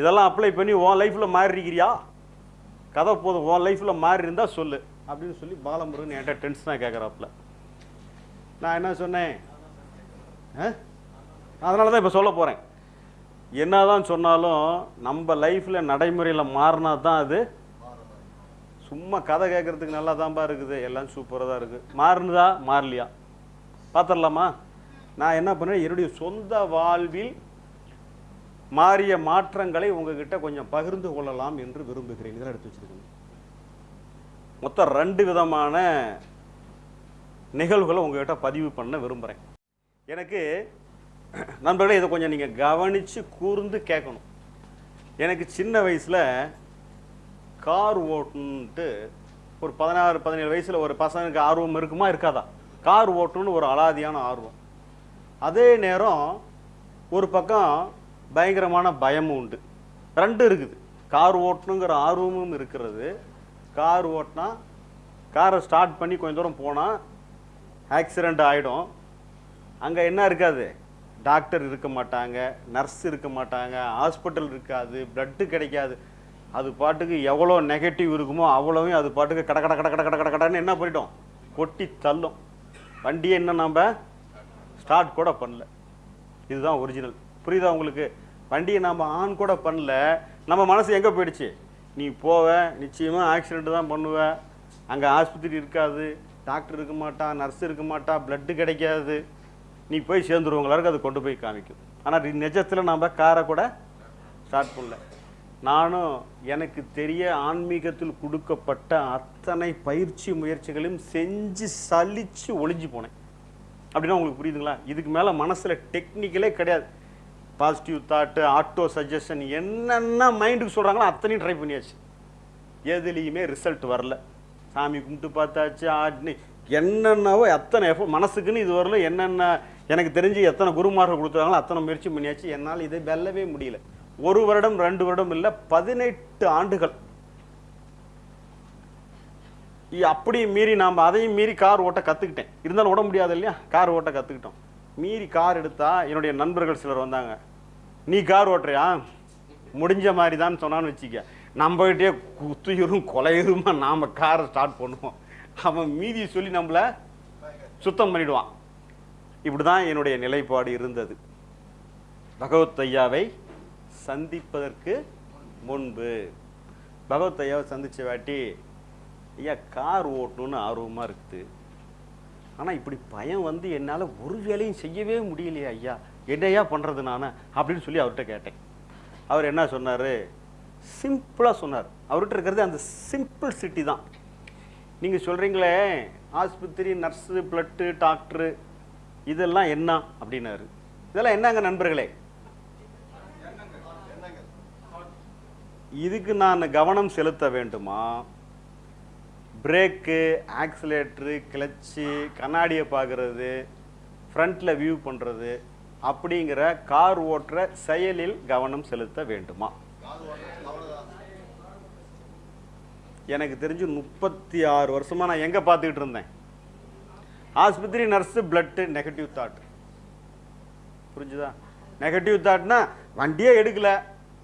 இதெல்லாம் அப்ளை பண்ணி உன் லைஃப்பில் மாறிருக்கிறியா கதை போதும் உன் லைஃப்பில் மாறி இருந்தால் சொல்லு. அப்படின்னு சொல்லி பாலமுருகன் என்கிட்ட டென்ஷனாக கேட்குறாப்புல. நான் என்ன சொன்னேன்? அதனால தான் இப்போ சொல்ல போகிறேன் என்னதான் சொன்னாலும் நம்ம லைஃப்பில் நடைமுறையில் மாறினா தான் அது சும்மா கதை கேட்குறதுக்கு நல்லா தான்ப்பா இருக்குது. எல்லாம் சூப்பராக தான் இருக்குது மாறுனதா? மாறலையா? பார்த்துடலாமா நான் என்ன பண்ணேன்? என்னுடைய சொந்த வாழ்வில் மாறிய மாற்றங்களை உங்ககிட்ட கொஞ்சம் பகிர்ந்து கொள்ளலாம் என்று விரும்புகிறேன். இதெல்லாம் எடுத்து வச்சுருக்கேன். மொத்தம் ரெண்டு விதமான நிகழ்வுகளை உங்ககிட்ட பதிவு பண்ண விரும்புகிறேன் எனக்கு நண்பர்களே இதை கொஞ்சம் நீங்கள் கவனித்து கூர்ந்து கேட்கணும். எனக்கு சின்ன வயசில் கார் ஓட்டணுன்ட்டு ஒரு பதினாறு பதினேழு வயசில் ஒரு பசங்களுக்கு ஆர்வம் இருக்குமா? இருக்காதா? கார் ஓட்டுன்னு ஒரு அலாதியான ஆர்வம். அதே நேரம் ஒரு பக்கம் பயங்கரமான பயமும் உண்டு. ரெண்டு இருக்குது. கார் ஓட்டணுங்கிற ஆர்வமும் இருக்கிறது. கார் ஓட்டினா காரை ஸ்டார்ட் பண்ணி கொஞ்சம் தூரம் போனால் ஆக்சிடெண்ட் ஆகிடும் அங்கே என்ன இருக்காது? டாக்டர் இருக்க மாட்டாங்க நர்ஸ் இருக்க மாட்டாங்க ஹாஸ்பிட்டல் இருக்காது பிளட்டு கிடைக்காது. அது பாட்டுக்கு எவ்வளோ நெகட்டிவ் இருக்குமோ அவ்வளோவும் அது பாட்டுக்கு கட கட கட கட கட கட கடன்னு என்ன பண்ணிட்டோம்? கொட்டி தள்ளும். வண்டியை என்ன நம்ம ஸ்டார்ட் கூட பண்ணல. இதுதான் ஒரிஜினல் புரியுதா உங்களுக்கு? வண்டியை நாம் ஆன் கூட பண்ணல. நம்ம மனசு எங்கே போயிடுச்சு? நீ போவ நிச்சயமாக ஆக்சிடெண்ட்டு தான் பண்ணுவ. அங்கே ஆஸ்பத்திரி இருக்காது. டாக்டர் இருக்க மாட்டா நர்ஸ் இருக்க மாட்டா பிளட்டு கிடைக்காது. நீ போய் சேர்ந்துருவங்களாருக்கு அது கொண்டு போய் காமிக்கும். ஆனால் நிஜத்தில் நாம் காரை கூட ஸ்டார்ட் பண்ணல. நானும் எனக்கு தெரிய ஆன்மீகத்தில் கொடுக்கப்பட்ட அத்தனை பயிற்சி முயற்சிகளையும் செஞ்சு சலித்து ஒளிஞ்சு போனேன். அப்படின்னா உங்களுக்கு புரியுதுங்களா? இதுக்கு மேலே மனசில் டெக்னிக்கலே கிடையாது. பாசிட்டிவ் தாட்டு ஆட்டோ சஜஷன் என்னென்ன மைண்டுக்கு சொல்கிறாங்களோ அத்தனையும் ட்ரை பண்ணியாச்சு. எதுலேயுமே ரிசல்ட் வரல. சாமி கும்பிட்டு பார்த்தாச்சு ஆட்னி என்னென்னவோ அத்தனை எஃபோ மனசுக்குன்னு இது வரல. என்னென்ன எனக்கு தெரிஞ்சு எத்தனை குருமார்கள் கொடுத்துருக்காங்களோ அத்தனை முயற்சி பண்ணியாச்சு. என்னால் இதை வெல்லவே முடியல. ஒரு வருடம் ரெண்டு வருடம் இல்லை பதினெட்டு ஆண்டுகள். இ- அப்படி மீறி நாம் அதையும் மீறி கார் ஓட்ட கற்றுக்கிட்டேன் இருந்தாலும் ஓட முடியாது இல்லையா? கார் ஓட்ட கற்றுக்கிட்டோம் மீறி கார் எடுத்தா என்னுடைய நண்பர்கள் சிலர் வந்தாங்க. நீ கார் ஓட்டுறியா? முடிஞ்ச மாதிரி தான் சொன்னான்னு வச்சுக்க. நம்மகிட்டே குத்துயிரும் கொலையுருமா நாம் காரை ஸ்டார்ட் பண்ணுவோம். அவன் மீதியை சொல்லி நம்மளை சுத்தம் பண்ணிவிடுவான் இப்படி தான் என்னுடைய நிலைப்பாடு இருந்தது. பகவத் ஐயாவை சந்திப்பதற்கு முன்பு. பகவத் ஐயாவை சந்திச்ச வாட்டி ஐயா கார் ஓட்டணும்னு ஆர்வமாக இருக்குது. ஆனால் இப்படி பயம் வந்து என்னால் ஒரு வேலையும் செய்யவே முடியலையா ஐயா. என்னையா பண்ணுறது நான்? அப்படின்னு சொல்லி அவர்கிட்ட கேட்டேன். அவர் என்ன சொன்னார்? சிம்பிளாக சொன்னார். அவர்கிட்ட இருக்கிறது அந்த சிம்பிள் சிட்டி தான். நீங்கள் சொல்கிறீங்களே ஆஸ்பத்திரி நர்ஸு பிளட்டு டாக்டரு இதெல்லாம் என்ன அப்படின்னாரு. இதெல்லாம் என்னங்க நண்பர்களே? இதுக்கு நான் கவனம் செலுத்த வேண்டுமா? பிரேக்கு ஆக்சிலேட்ரு கிளச்சு கண்ணாடியை பார்க்குறது ஃப்ரண்ட்டில் வியூ பண்ணுறது அப்படிங்கிற கார் ஓட்டுற செயலில் கவனம் செலுத்த வேண்டுமா? எனக்கு தெரிஞ்சு முப்பத்தி ஆறு வருஷமாக நான் எங்கே பார்த்துக்கிட்டு இருந்தேன்? ஆஸ்பத்திரி நர்ஸு பிளட்டு நெகட்டிவ் தாட் புரிஞ்சுதா? நெகட்டிவ் தாட்னா வண்டியே எடுக்கல.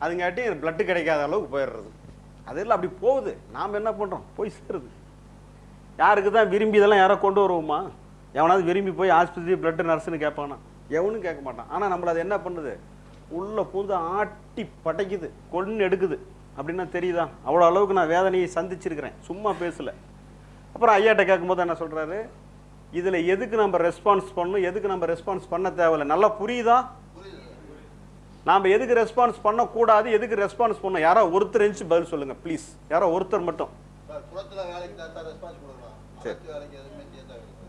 அதுங்காட்டி பிளட்டு கிடைக்காத அளவுக்கு போயிடுறது. அதெல்லாம் அப்படி போகுது. நாம் என்ன பண்ணுறோம் போய் சேருது. யாருக்கு தான் விரும்பி இதெல்லாம் யாரோ கொண்டு வருவோமா? எவனாவது விரும்பி போய் ஆஸ்பத்திரி பிளட்டு நர்ஸுன்னு கேட்பானா? எவனும் கேட்க மாட்டான். ஆனால் நம்மளை அது என்ன பண்ணுது? உள்ளே பூந்து ஆட்டி படைக்குது. கொன்று எடுக்குது. அப்படின்னா தெரியுதா? அவ்வளோ அளவுக்கு நான் வேதனையை சந்திச்சிருக்கிறேன். சும்மா பேசலை. அப்புறம் ஐயாட்ட கேட்கும்போது என்ன சொல்கிறாரு இதில் எதுக்கு நம்ம ரெஸ்பான்ஸ் பண்ணணும்? எதுக்கு நம்ம ரெஸ்பான்ஸ் பண்ண தேவையில்லை? நல்லா புரியுதா? நாம் எதுக்கு ரெஸ்பான்ஸ் பண்ணக்கூடாது? எதுக்கு ரெஸ்பான்ஸ் பண்ணணும்? யாரோ ஒருத்தர் இருந்துச்சு பதில் சொல்லுங்கள் ப்ளீஸ் யாரோ ஒருத்தர் மட்டும். சார்.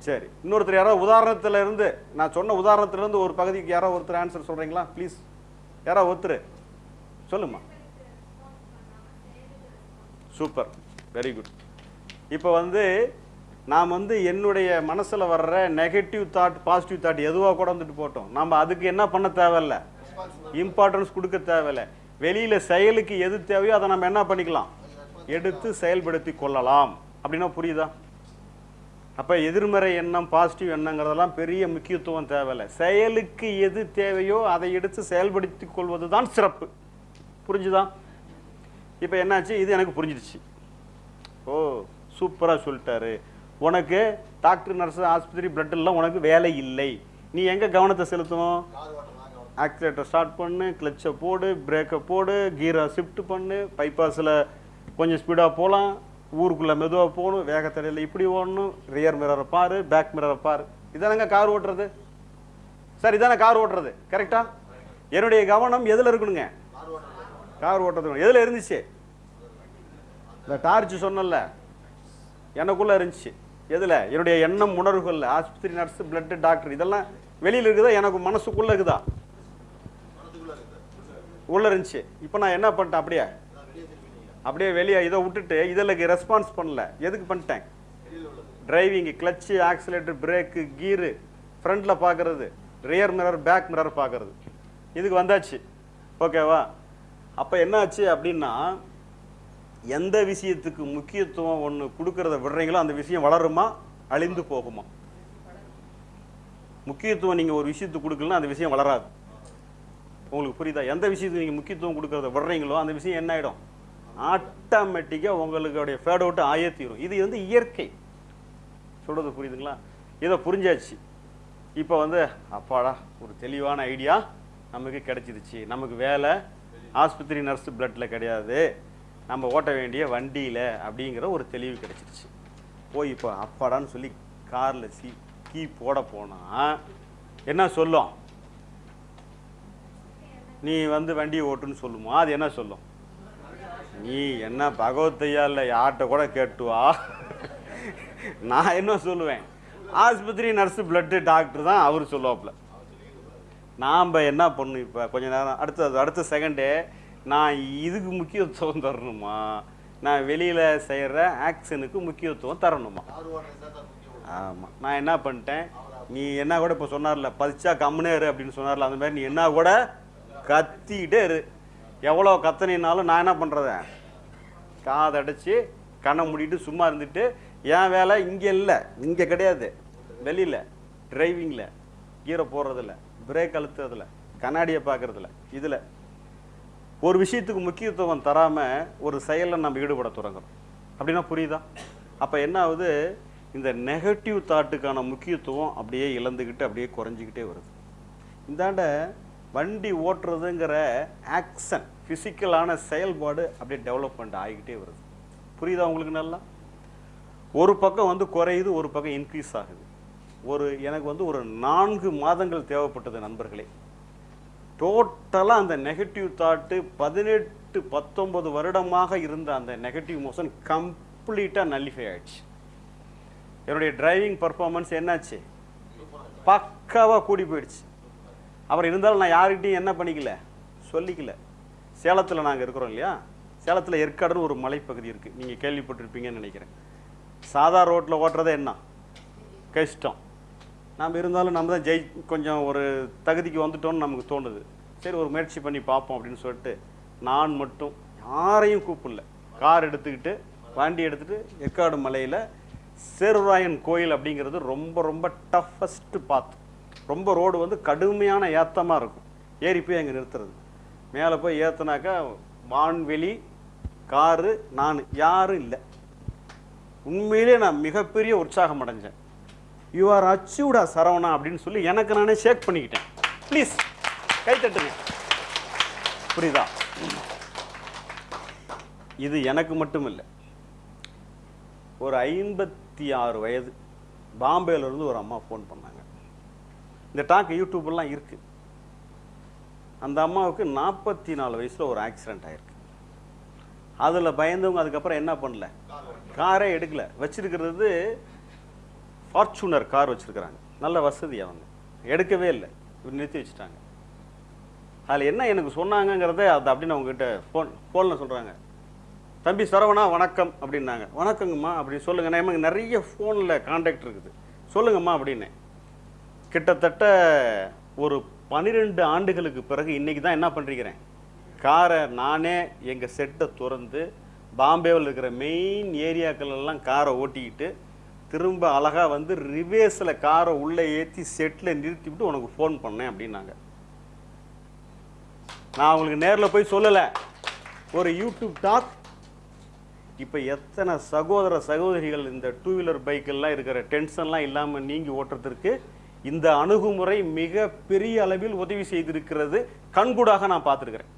சார். இன்னொருத்தர் யாரோ உதாரணத்துல இருந்து நான் சொன்ன உதாரணத்துல இருந்து ஒரு பகுதிக்கு யாரோ ஒருத்தர் ஆன்சர் சொல்றீங்களா? ப்ளீஸ் யாரோ ஒருத்தர்? சொல்லுமா சூப்பர் வெரி குட் இப்போ வந்து நாம் வந்து என்னுடைய மனசில் வர்ற நெகட்டிவ் தாட் பாசிட்டிவ் தாட் எதுவாக கூட வந்துட்டு போட்டோம். நம்ம அதுக்கு என்ன பண்ண தேவையில்ல? இம்பார்ட்டன்ஸ் கொடுக்க தேவையில்ல. வெளியில் செயலுக்கு எது தேவையோ அதை நம்ம என்ன பண்ணிக்கலாம்? எடுத்து செயல்படுத்தி கொள்ளலாம். அப்படின்னா புரியுதா? அப்போ எதிர்மறை எண்ணம் பாசிட்டிவ் எண்ணங்கிறதெல்லாம் பெரிய முக்கியத்துவம் தேவையில்லை. செயலுக்கு எது தேவையோ அதை எடுத்து செயல்படுத்தி கொள்வது தான் சிறப்பு. புரிஞ்சுதா? இப்போ என்னாச்சு? இது எனக்கு புரிஞ்சிடுச்சு. ஓ சூப்பராக சொல்லிட்டாரு. உனக்கு டாக்டர் நர்ஸ் ஆஸ்பத்திரி பிளட்டெல்லாம் உனக்கு வேலை இல்லை. நீ எங்கே கவனத்தை செலுத்தணும்? ஆக்சிலேட்டர் ஸ்டார்ட் பண்ணு கிளச்சை போடு பிரேக்கை போடு கீரை ஷிஃப்ட் பண்ணு பைபாஸில் கொஞ்சம் ஸ்பீடாக போகலாம் ஊருக்குள்ளே மெதுவாக போகணும் வேகத்தடையில் இப்படி ஓடணும் ரியர் மிரரை பாரு பேக் மிரரை பாரு. இதானங்க கார் ஓட்டுறது? சார் இதானே கார் ஓட்டுறது? கரெக்டா என்னுடைய கவனம் எதில் இருக்கணுங்க? கார் கார் ஓட்டுறது. எதில் இருந்துச்சு? இந்த டார்ச் சொன்னல எனக்குள்ளே இருந்துச்சு. எதில்? என்னுடைய எண்ணம் உணர்வுகளில் ஆஸ்பத்திரி நர்ஸ் பிளட்டு டாக்டர் இதெல்லாம் வெளியில் இருக்குதா? எனக்கு மனசுக்குள்ளே இருக்குதா? உள்ளே இருந்துச்சு. இப்போ நான் என்ன பண்ணிட்டேன்? அப்படியே. அப்படியே வெளியே இதை விட்டுட்டு இதில் ரெஸ்பான்ஸ் பண்ணல. எதுக்கு பண்ணிட்டேன்? டிரைவிங்கு கிளச்சு ஆக்சிலேட்டர் பிரேக்கு கீரு ஃப்ரண்ட்டில் பார்க்குறது ரியர் மிரர் பேக் மிரர் பார்க்குறது இதுக்கு வந்தாச்சு. ஓகேவா அப்போ என்னாச்சு அப்படின்னா எந்த விஷயத்துக்கு முக்கியத்துவம் ஒன்று கொடுக்கறத விடுறீங்களோ அந்த விஷயம் வளருமா? அழிந்து போகுமா? முக்கியத்துவம் நீங்கள் ஒரு விஷயத்துக்கு கொடுக்கலன்னா அந்த விஷயம் வளராது. உங்களுக்கு புரியுதா? எந்த விஷயத்துக்கு நீங்கள் முக்கியத்துவம் கொடுக்கறத விடுறீங்களோ அந்த விஷயம் என்ன ஆகிடும் ஆட்டோமேட்டிக்காக உங்களுடைய ஃபேட் அவுட்டு ஆயே தீரும். இது வந்து இயற்கை. சொல்கிறது புரியுதுங்களா? இதை புரிஞ்சாச்சு. இப்போ வந்து அப்பாடா ஒரு தெளிவான ஐடியா நமக்கு கிடச்சிருச்சு. நமக்கு வேலை ஆஸ்பத்திரி நர்ஸு பிளட்டில் கிடையாது. நம்ம ஓட்ட வேண்டிய வண்டியில் அப்படிங்கிற ஒரு தெளிவு கிடச்சிருச்சு. போய் இப்போ அப்பாடான்னு சொல்லி காரில் சி கீ போட போனால் என்ன சொல்லும்? நீ வந்து வண்டியை ஓட்டுன்னு சொல்லுமா? அது என்ன சொல்லும்? நீ என்ன பகவத்தையா இல்லை யார்கிட்ட கூட கேட்டு வா நான் என்ன சொல்லுவேன்? ஆஸ்பத்திரி நர்ஸு பிளட்டு டாக்டர் தான் அவர் சொல்லுவாப்புல. நாம் என்ன பண்ணும் இப்போ? கொஞ்ச நேரம் அடுத்தது அடுத்த செகண்டே நான் இதுக்கு முக்கியத்துவம் தரணுமா? நான் வெளியில் செய்கிற ஆக்ஷனுக்கு முக்கியத்துவம் தரணுமா? ஆமாம் நான் என்ன பண்ணிட்டேன்? நீ என்ன கூட இப்போ சொன்னார்ல பதிச்சா கம்முனே இரு அப்படின்னு சொன்னார்ல அந்த மாதிரி நீ என்ன கூட கத்திக்கிட்டே இரு. எவ்வளோ கத்தனினாலும் நான் என்ன பண்ணுறத காதடைச்சி கண்ணை மூடிட்டு சும்மா இருந்துட்டு என் வேலை இங்கே இல்லை இங்கே கிடையாது. வெளியில் டிரைவிங்கில் கீரை போடுறதில்ல பிரேக் அழுத்துறதில்ல கண்ணாடியை பார்க்குறதில்ல இதில். ஒரு விஷயத்துக்கு முக்கியத்துவம் தராமல் ஒரு செயலில் நம்ம ஈடுபட தொடங்குறோம். அப்படின்னா புரியுதா? அப்போ என்ன ஆகுது? இந்த நெகட்டிவ் தாட்டுக்கான முக்கியத்துவம் அப்படியே இழந்துக்கிட்டு அப்படியே குறைஞ்சிக்கிட்டே வருது. இந்தாண்ட வண்டி ஓட்டுறதுங்கிற ஆக்ஷன் ஃபிசிக்கலான செயல்பாடு அப்படியே டெவலப்மெண்ட் ஆகிக்கிட்டே வருது. புரியுதா உங்களுக்கு நல்லா? ஒரு பக்கம் வந்து குறையுது ஒரு பக்கம் இன்க்ரீஸ் ஆகுது. ஒரு எனக்கு வந்து ஒரு நான்கு மாதங்கள் தேவைப்பட்டது நண்பர்களே. டோட்டலாக அந்த நெகட்டிவ் தாட்டு பதினெட்டு பத்தொம்பது வருடமாக இருந்த அந்த நெகட்டிவ் மோஷன் கம்ப்ளீட்டாக நல்லிஃபை ஆயிடுச்சு. என்னுடைய டிரைவிங் பர்ஃபார்மன்ஸ் என்னாச்சு? பக்காவாக கூடி போயிடுச்சு. அப்புறம் இருந்தாலும் நான் யாருக்கிட்டையும் என்ன பண்ணிக்கல? சொல்லிக்கல. சேலத்தில் நாங்கள் இருக்கிறோம் இல்லையா? சேலத்தில் ஏற்காடுன்னு ஒரு மலைப்பகுதி இருக்குது நீங்கள் கேள்விப்பட்டிருப்பீங்கன்னு நினைக்கிறேன். சாதா ரோட்டில் ஓட்டுறதே என்ன? கஷ்டம். நம்ம இருந்தாலும் நம்ம தான் ஜெய் கொஞ்சம் ஒரு தகுதிக்கு வந்துட்டோம்னு நமக்கு தோணுது. சரி ஒரு முயற்சி பண்ணி பார்ப்போம் அப்படின்னு சொல்லிட்டு நான் மட்டும் யாரையும் கூப்பிடல. கார் எடுத்துக்கிட்டு வண்டி எடுத்துகிட்டு ஏற்காடு மலையில் சேருராயன் கோயில் அப்படிங்கிறது ரொம்ப ரொம்ப டஃபஸ்ட்டு பாத் ரொம்ப ரோடு வந்து கடுமையான ஏத்தமாக இருக்கும். ஏறி போய் அங்கே நிறுத்துறது. மேலே போய் ஏற்றினாக்கா வான்வெளி காரு நான் யாரும் இல்லை. உண்மையிலே நான் மிகப்பெரிய உற்சாகம் அடைஞ்சேன். யூ ஆர் அச்சீவ்டா சரவணா அப்படின்னு சொல்லி எனக்கு நானே ஷேக் பண்ணிக்கிட்டேன். ப்ளீஸ் கை தட்டுங்க. புரியுதா? இது எனக்கு மட்டும் இல்லை ஒரு ஐம்பத்தி ஆறு வயது பாம்பேல இருந்து ஒரு அம்மா ஃபோன் பண்ணாங்க. இந்த டாக் யூடியூப்லாம் இருக்கு. அந்த அம்மாவுக்கு நாற்பத்தி நாலு வயசில் ஒரு ஆக்சிடென்ட் ஆகிருக்கு அதில் பயந்தவங்க அதுக்கப்புறம் என்ன பண்ணல? காரே எடுக்கல. வச்சிருக்கிறது ஃபார்ச்சூனர் கார் வச்சுருக்கிறாங்க. நல்ல வசதி அவங்க. எடுக்கவே இல்லை. இவர் நிறுத்தி வச்சுட்டாங்க. அதில் என்ன எனக்கு சொன்னாங்கங்கிறத அது அப்படின்னு அவங்ககிட்ட ஃபோன் ஃபோனில் சொல்கிறாங்க தம்பி சரவணா வணக்கம் அப்படின்னாங்க. வணக்கங்கம்மா அப்படின்னு சொல்லுங்க நமக்கு நிறைய ஃபோனில் காண்டாக்ட் இருக்குது. சொல்லுங்கம்மா அப்படின்னு. கிட்டத்தட்ட ஒரு பன்னிரெண்டு ஆண்டுகளுக்கு பிறகு இன்றைக்கி தான் என்ன பண்ணிருக்கிறேன் காரை நானே எங்கள் செட்டை திறந்து பாம்பேவில் இருக்கிற மெயின் ஏரியாக்கள் எல்லாம் காரை ஓட்டிக்கிட்டு திரும்ப அழகாக வந்து ரிவேஸில் காரை உள்ளே ஏற்றி செட்டில் நிறுத்தி விட்டு உனக்கு ஃபோன் பண்ணேன் அப்படின்னாங்க. நான் உங்களுக்கு நேரில் போய் சொல்லலை. ஒரு யூடியூப் டாக். இப்போ எத்தனை சகோதர சகோதரிகள் இந்த டூ வீலர் பைக்கெல்லாம் இருக்கிற டென்ஷன்லாம் இல்லாமல் நீங்கி ஓட்டுறதுக்கு இந்த அணுகுமுறை மிக பெரிய அளவில் உதவி செய்திருக்கிறது. கண்கூடாக நான் பார்த்துருக்குறேன்.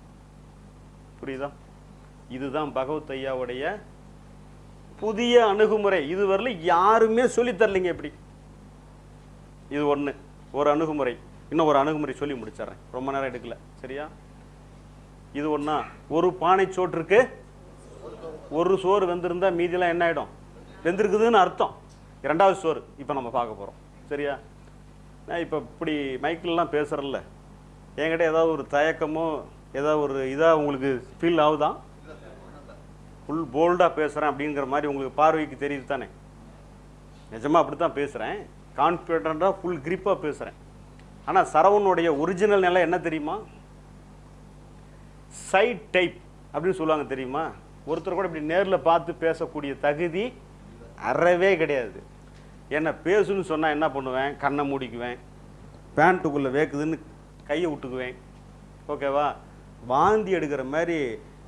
புரியுதா? இதுதான் பகவத் ஐயாவுடைய புதிய அணுகுமுறை. இதுவரையில் யாருமே சொல்லித் தரலைங்க எப்படி இது ஒன்று ஒரு அணுகுமுறை. இன்னும் ஒரு அணுகுமுறை சொல்லி முடிச்சிடுறேன். ரொம்ப நேரம் எடுக்கல. சரியா? இது ஒன்றா ஒரு பானை சோற்றுக்கு ஒரு சோறு வெந்திருந்தா மீதியெல்லாம் என்ன ஆகிடும் வெந்திருக்குதுன்னு அர்த்தம். இரண்டாவது சோறு. இப்போ நம்ம பார்க்க போகிறோம் சரியா? நான் இப்போ இப்படி மைக்கிலலாம் பேசுகிறல்ல என்கிட்ட ஏதாவது ஒரு தயக்கமோ ஏதாவது ஒரு இதாக உங்களுக்கு ஃபீல் ஆகுதான் ஃபுல் போல்டாக பேசுகிறேன் அப்படிங்கிற மாதிரி உங்களுக்கு பார்வைக்கு தெரியுது தானே? நிஜமாக அப்படி தான் பேசுகிறேன் கான்ஃபிடண்ட்டாக ஃபுல் கிரிப்பாக பேசுகிறேன் ஆனால் சரவணுடைய ஒரிஜினல் நிலை என்ன தெரியுமா? சைட் டைப் அப்படின்னு சொல்லுவாங்க தெரியுமா? ஒருத்தர் கூட இப்படி நேரில் பார்த்து பேசக்கூடிய தகுதி அறவே கிடையாது. என்ன பேசுன்னு சொன்னால் என்ன பண்ணுவேன்? கண்ணை மூடிக்குவேன். பேண்ட்டுக்குள்ளே வேக்குதுன்னு கையை விட்டுக்குவேன். ஓகேவா வாந்தி எடுக்கிற மாதிரி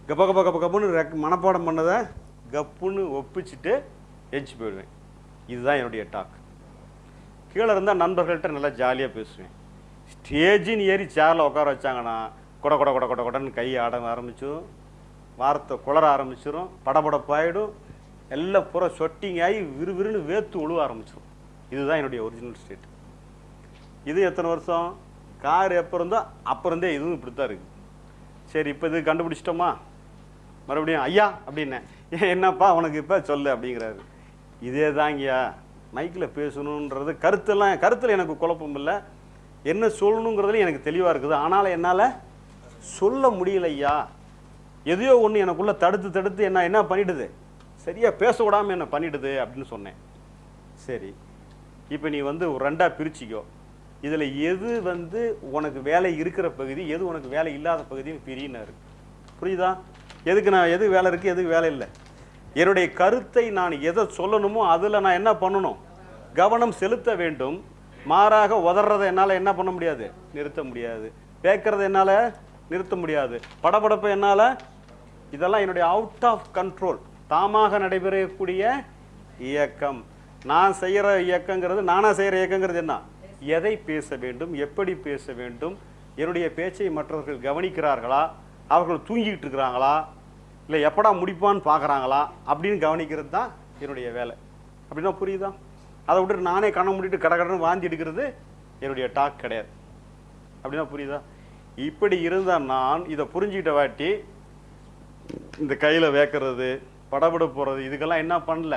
கப்ப கப்ப கப்ப கப்புன்னு ரெக் மனப்பாடம் பண்ணதை கப்புன்னு ஒப்பிச்சிட்டு எஞ்சி போயிடுவேன். இதுதான் என்னுடைய டாக். கீழே இருந்தால் நண்பர்கள்ட்ட நல்லா ஜாலியாக பேசுவேன். ஸ்டேஜின்னு ஏறி சேரில் உட்கார வச்சாங்கன்னா கொட கொட கொட கொட கொடன்னு கை ஆட ஆரம்பிச்சிடும் வார்த்தை குளர ஆரம்பிச்சிடும் படபடப்பாயிடும். எல்லாம் பூரா சொட்டிங் ஆகி விறுவிறுன்னு வேத்து உழுவ ஆரம்பிச்சிடும் இதுதான் என்னுடைய ஒரிஜினல் ஸ்டேட் இது எத்தனை வருஷம்? கார் எப்போ இருந்தோ அப்போ இருந்தே இதுவும் இப்படி தான் இருக்குது சரி இப்போ இது கண்டுபிடிச்சிட்டோமா? மறுபடியும் ஐயா அப்படின்னேன். "ஏன் என்னப்பா உனக்கு இப்போ சொல்லு அப்படிங்கிறாரு. இதே தாங்கய்யா மைக்கில் பேசணுன்றது கருத்தெல்லாம் கருத்தில் எனக்கு குழப்பம் இல்லை. என்ன சொல்லணுங்கிறதுல எனக்கு தெளிவாக இருக்குது. ஆனாலும் என்னால் சொல்ல முடியல ஐயா எதையோ ஒன்று எனக்குள்ளே தடுத்து தடுத்து என்ன என்ன பண்ணிடுது? சரியாக பேச விடாமல் என்ன பண்ணிடுது? அப்படின்னு சொன்னேன். சரி இப்போ நீ வந்து ரெண்டாக பிரிச்சிக்கோ. இதில் எது வந்து உனக்கு வேலை இருக்கிற பகுதி எது உனக்கு வேலை இல்லாத பகுதியும் பிரியினாரு. புரியுதா? எதுக்கு நான் எது வேலை இருக்குது எதுக்கு வேலை இல்லை? என்னுடைய கருத்தை நான் எதை சொல்லணுமோ அதில் நான் என்ன பண்ணணும்? கவனம் செலுத்த வேண்டும். மாறாக உதறதை என்னால் என்ன பண்ண முடியாது? நிறுத்த முடியாது. பேக்கிறத என்னால் நிறுத்த முடியாது. படபடப்பை என்னால் இதெல்லாம் என்னுடைய அவுட் ஆஃப் கண்ட்ரோல் தாமாக நடைபெறக்கூடிய இயக்கம். நான் செய்கிற இயக்கங்கிறது நானாக செய்கிற இயக்கங்கிறது என்ன? எதை பேச வேண்டும்? எப்படி பேச வேண்டும்? என்னுடைய பேச்சை மற்றவர்கள் கவனிக்கிறார்களா? அவர்கள் தூங்கிக்கிட்டு இருக்கிறாங்களா? இல்லை எப்படா முடிப்பான்னு பார்க்குறாங்களா அப்படின்னு கவனிக்கிறது தான் என்னுடைய வேலை. அப்படின்னா புரியுதா? அதை விட்டுட்டு நானே கண்ணை மூடிட்டு கட கடன்னு வாந்தி எடுக்கிறது என்னுடைய டாக் கிடையாது. அப்படின்னா புரியுதா? இப்படி இருந்த நான் இதை புரிஞ்சுக்கிட்ட வாட்டி இந்த கையில் வேக்கிறது படபட போகிறது இதுக்கெல்லாம் என்ன பண்ணல?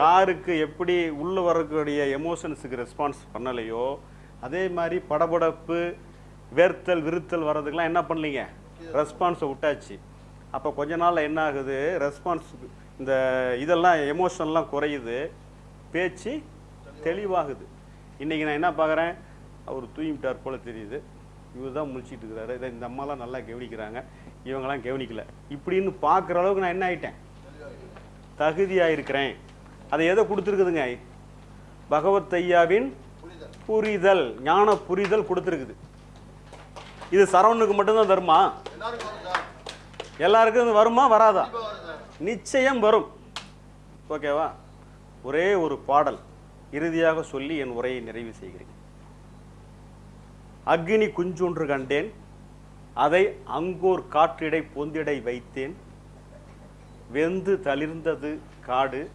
காருக்கு எப்படி உள்ள வரக்கூடிய எமோஷன்ஸுக்கு ரெஸ்பான்ஸ் பண்ணலையோ அதே மாதிரி படபடப்பு வேர்த்தல் விருத்தல் வர்றதுக்கெல்லாம் என்ன பண்ணலீங்க? ரெஸ்பான்ஸை விட்டாச்சு. அப்போ கொஞ்ச நாளில் என்ன ஆகுது ரெஸ்பான்ஸ் இந்த இதெல்லாம் எமோஷன்லாம் குறையுது. பேச்சு தெளிவாகுது. இன்றைக்கி நான் என்ன பார்க்குறேன் அவர் தூங்கிட்டார் போல் தெரியுது. இவர் தான் முழிச்சிட்டு இருக்கிறாரு இதை இந்த அம்மாலாம் நல்லா கவனிக்கிறாங்க. இவங்கெல்லாம் கவனிக்கல. இப்படின்னு பார்க்குற அளவுக்கு நான் என்ன ஆயிட்டேன்? தகுதியாக இருக்கிறேன் அதை எதை கொடுத்துருக்குதுங்க. பகவத் ஐயாவின் புரிதல் ஞான புரிதல் கொடுத்துருக்குது. இது சரவணுக்கு மட்டும்தான் தருமா? எல்லாருக்கும் இது வருமா வராதா? நிச்சயம் வரும். ஓகேவா? ஒரே ஒரு பாடல் இறுதியாக சொல்லி என் உரையை நிறைவு செய்கிறேன். அக்னி குஞ்சொன்று கண்டேன் அதை அங்கோர் காற்றிடை பொந்திடை வைத்தேன். வெந்து தளிர்ந்தது காடு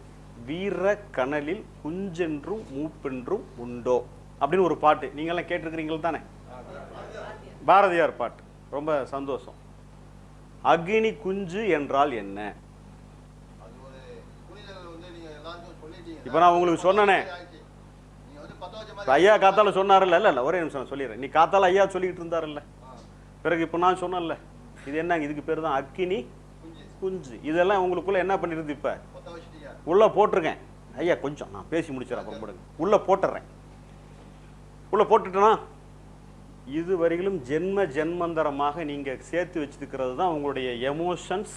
வீர கனலில் குஞ்சென்றும் மூப்பென்றும் உண்டோ? அப்படின்னு ஒரு பாட்டு. நீங்கள்லாம் கேட்டிருக்கிறீங்கள் தானே பாரதியார் பாட்டு. ரொம்ப சந்தோஷம். அக்னி குஞ்சு என்றால் என்ன? இப்ப நான் உங்களுக்கு சொன்னனே. ஐயா காத்தால சொன்னார்ல இல்ல இல்ல ஒரே நிமிஷம் நான் சொல்லிடுறேன். நீ காத்தால ஐயா சொல்லிக்கிட்டு இருந்தாருல்ல? ஆ, பிறகு இப்போ நான் சொன்னேன்ல இது என்னங்க இதுக்கு பேர் தான் அக்கினி குஞ்சு. இதெல்லாம் உங்களுக்குள்ள என்ன பண்ணிருந்து இப்ப? உள்ள போட்டிருக்கேன். ஐயா கொஞ்சம் நான் பேசி முடிச்சிடறேன் அப்புறம் போடுங்க. உள்ள போட்டுறேன். உள்ள போட்டுட்டேனா? இது வரையிலும் ஜென்ம ஜென்மந்தரமாக நீங்கள் சேர்த்து வச்சுருக்கிறது தான் உங்களுடைய எமோஷன்ஸ்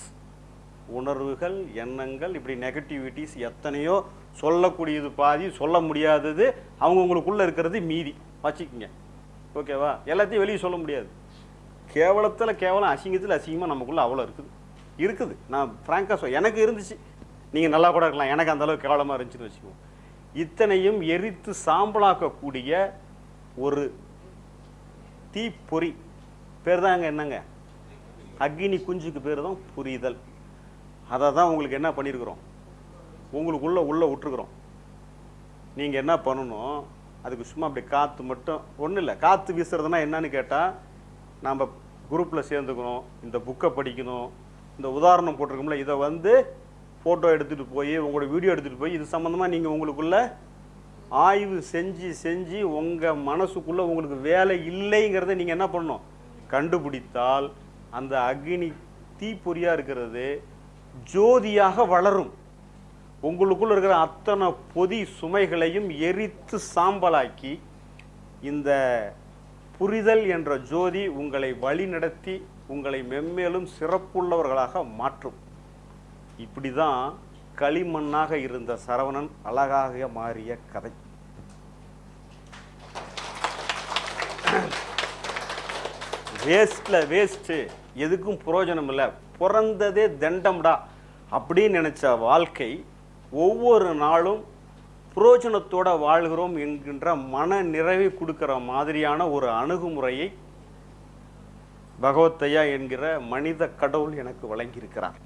உணர்வுகள் எண்ணங்கள் இப்படி நெகட்டிவிட்டிஸ் எத்தனையோ சொல்லக்கூடியது பாதி சொல்ல முடியாதது அவங்க உங்களுக்குள்ளே இருக்கிறது மீதி. வச்சுக்கோங்க. ஓகேவா எல்லாத்தையும் வெளியே சொல்ல முடியாது. கேவலத்தில் கேவலம் அசிங்கத்தில் அசிங்கமாக நமக்குள்ளே அவ்வளோ இருக்குது. இருக்குது. நான் ஃப்ராங்காக சொல் எனக்கு இருந்துச்சு. நீங்கள் நல்லா கூட இருக்கலாம். எனக்கு அந்த அளவுக்கு கேவலமாக இருந்துச்சுன்னு வச்சுக்கோங்க. இத்தனையும் எரித்து சாம்பலாக்கக்கூடிய ஒரு தீப்பொறி. பேர் தாங்க என்னங்க? அக்னி குஞ்சுக்கு பேர் தான் புரிதல் அதை தான் உங்களுக்கு என்ன பண்ணியிருக்கிறோம் உங்களுக்குள்ளே உள்ள விட்டுருக்குறோம் நீங்கள் என்ன பண்ணணும்? அதுக்கு சும்மா அப்படி காற்று மட்டும் ஒன்றும் இல்லை. காற்று வீசுறதுனா என்னன்னு கேட்டால் நம்ம குரூப்பில் சேர்ந்துக்கணும் இந்த புக்கை படிக்கணும். இந்த உதாரணம் போட்டிருக்கோம்ல இதை வந்து ஃபோட்டோ எடுத்துகிட்டு போய் உங்களோட வீடியோ எடுத்துகிட்டு போய் இது சம்மந்தமாக நீங்கள் உங்களுக்குள்ளே ஆய்வு செஞ்சு செஞ்சு உங்கள் மனசுக்குள்ளே உங்களுக்கு வேலை இல்லைங்கிறத நீங்கள் என்ன பண்ணணும்? கண்டுபிடித்தால் அந்த அக்னி தீப்பொறியாக இருக்கிறது ஜோதியாக வளரும். உங்களுக்குள்ள இருக்கிற அத்தனை பொதி சுமைகளையும் எரித்து சாம்பலாக்கி இந்த புரிதல் என்ற ஜோதி உங்களை வழிநடத்தி உங்களை மென்மேலும் சிறப்புள்ளவர்களாக மாற்றும். இப்படி தான் களிமண்ணாக இருந்த சரவணன் அழகாக மாறிய கதை. வேஸ்ட்ல வேஸ்ட்டு எதுக்கும் பிரயோஜனம் இல்லை பிறந்ததே தண்டம்டா அப்படின்னு நினைச்ச வாழ்க்கை ஒவ்வொரு நாளும் புரோஜனத்தோட வாழ்கிறோம் என்கின்ற மன நிறைவை கொடுக்கிற மாதிரியான ஒரு அணுகுமுறையை பகவத்தையா என்கிற மனித கடவுள் எனக்கு வழங்கியிருக்கிறார்.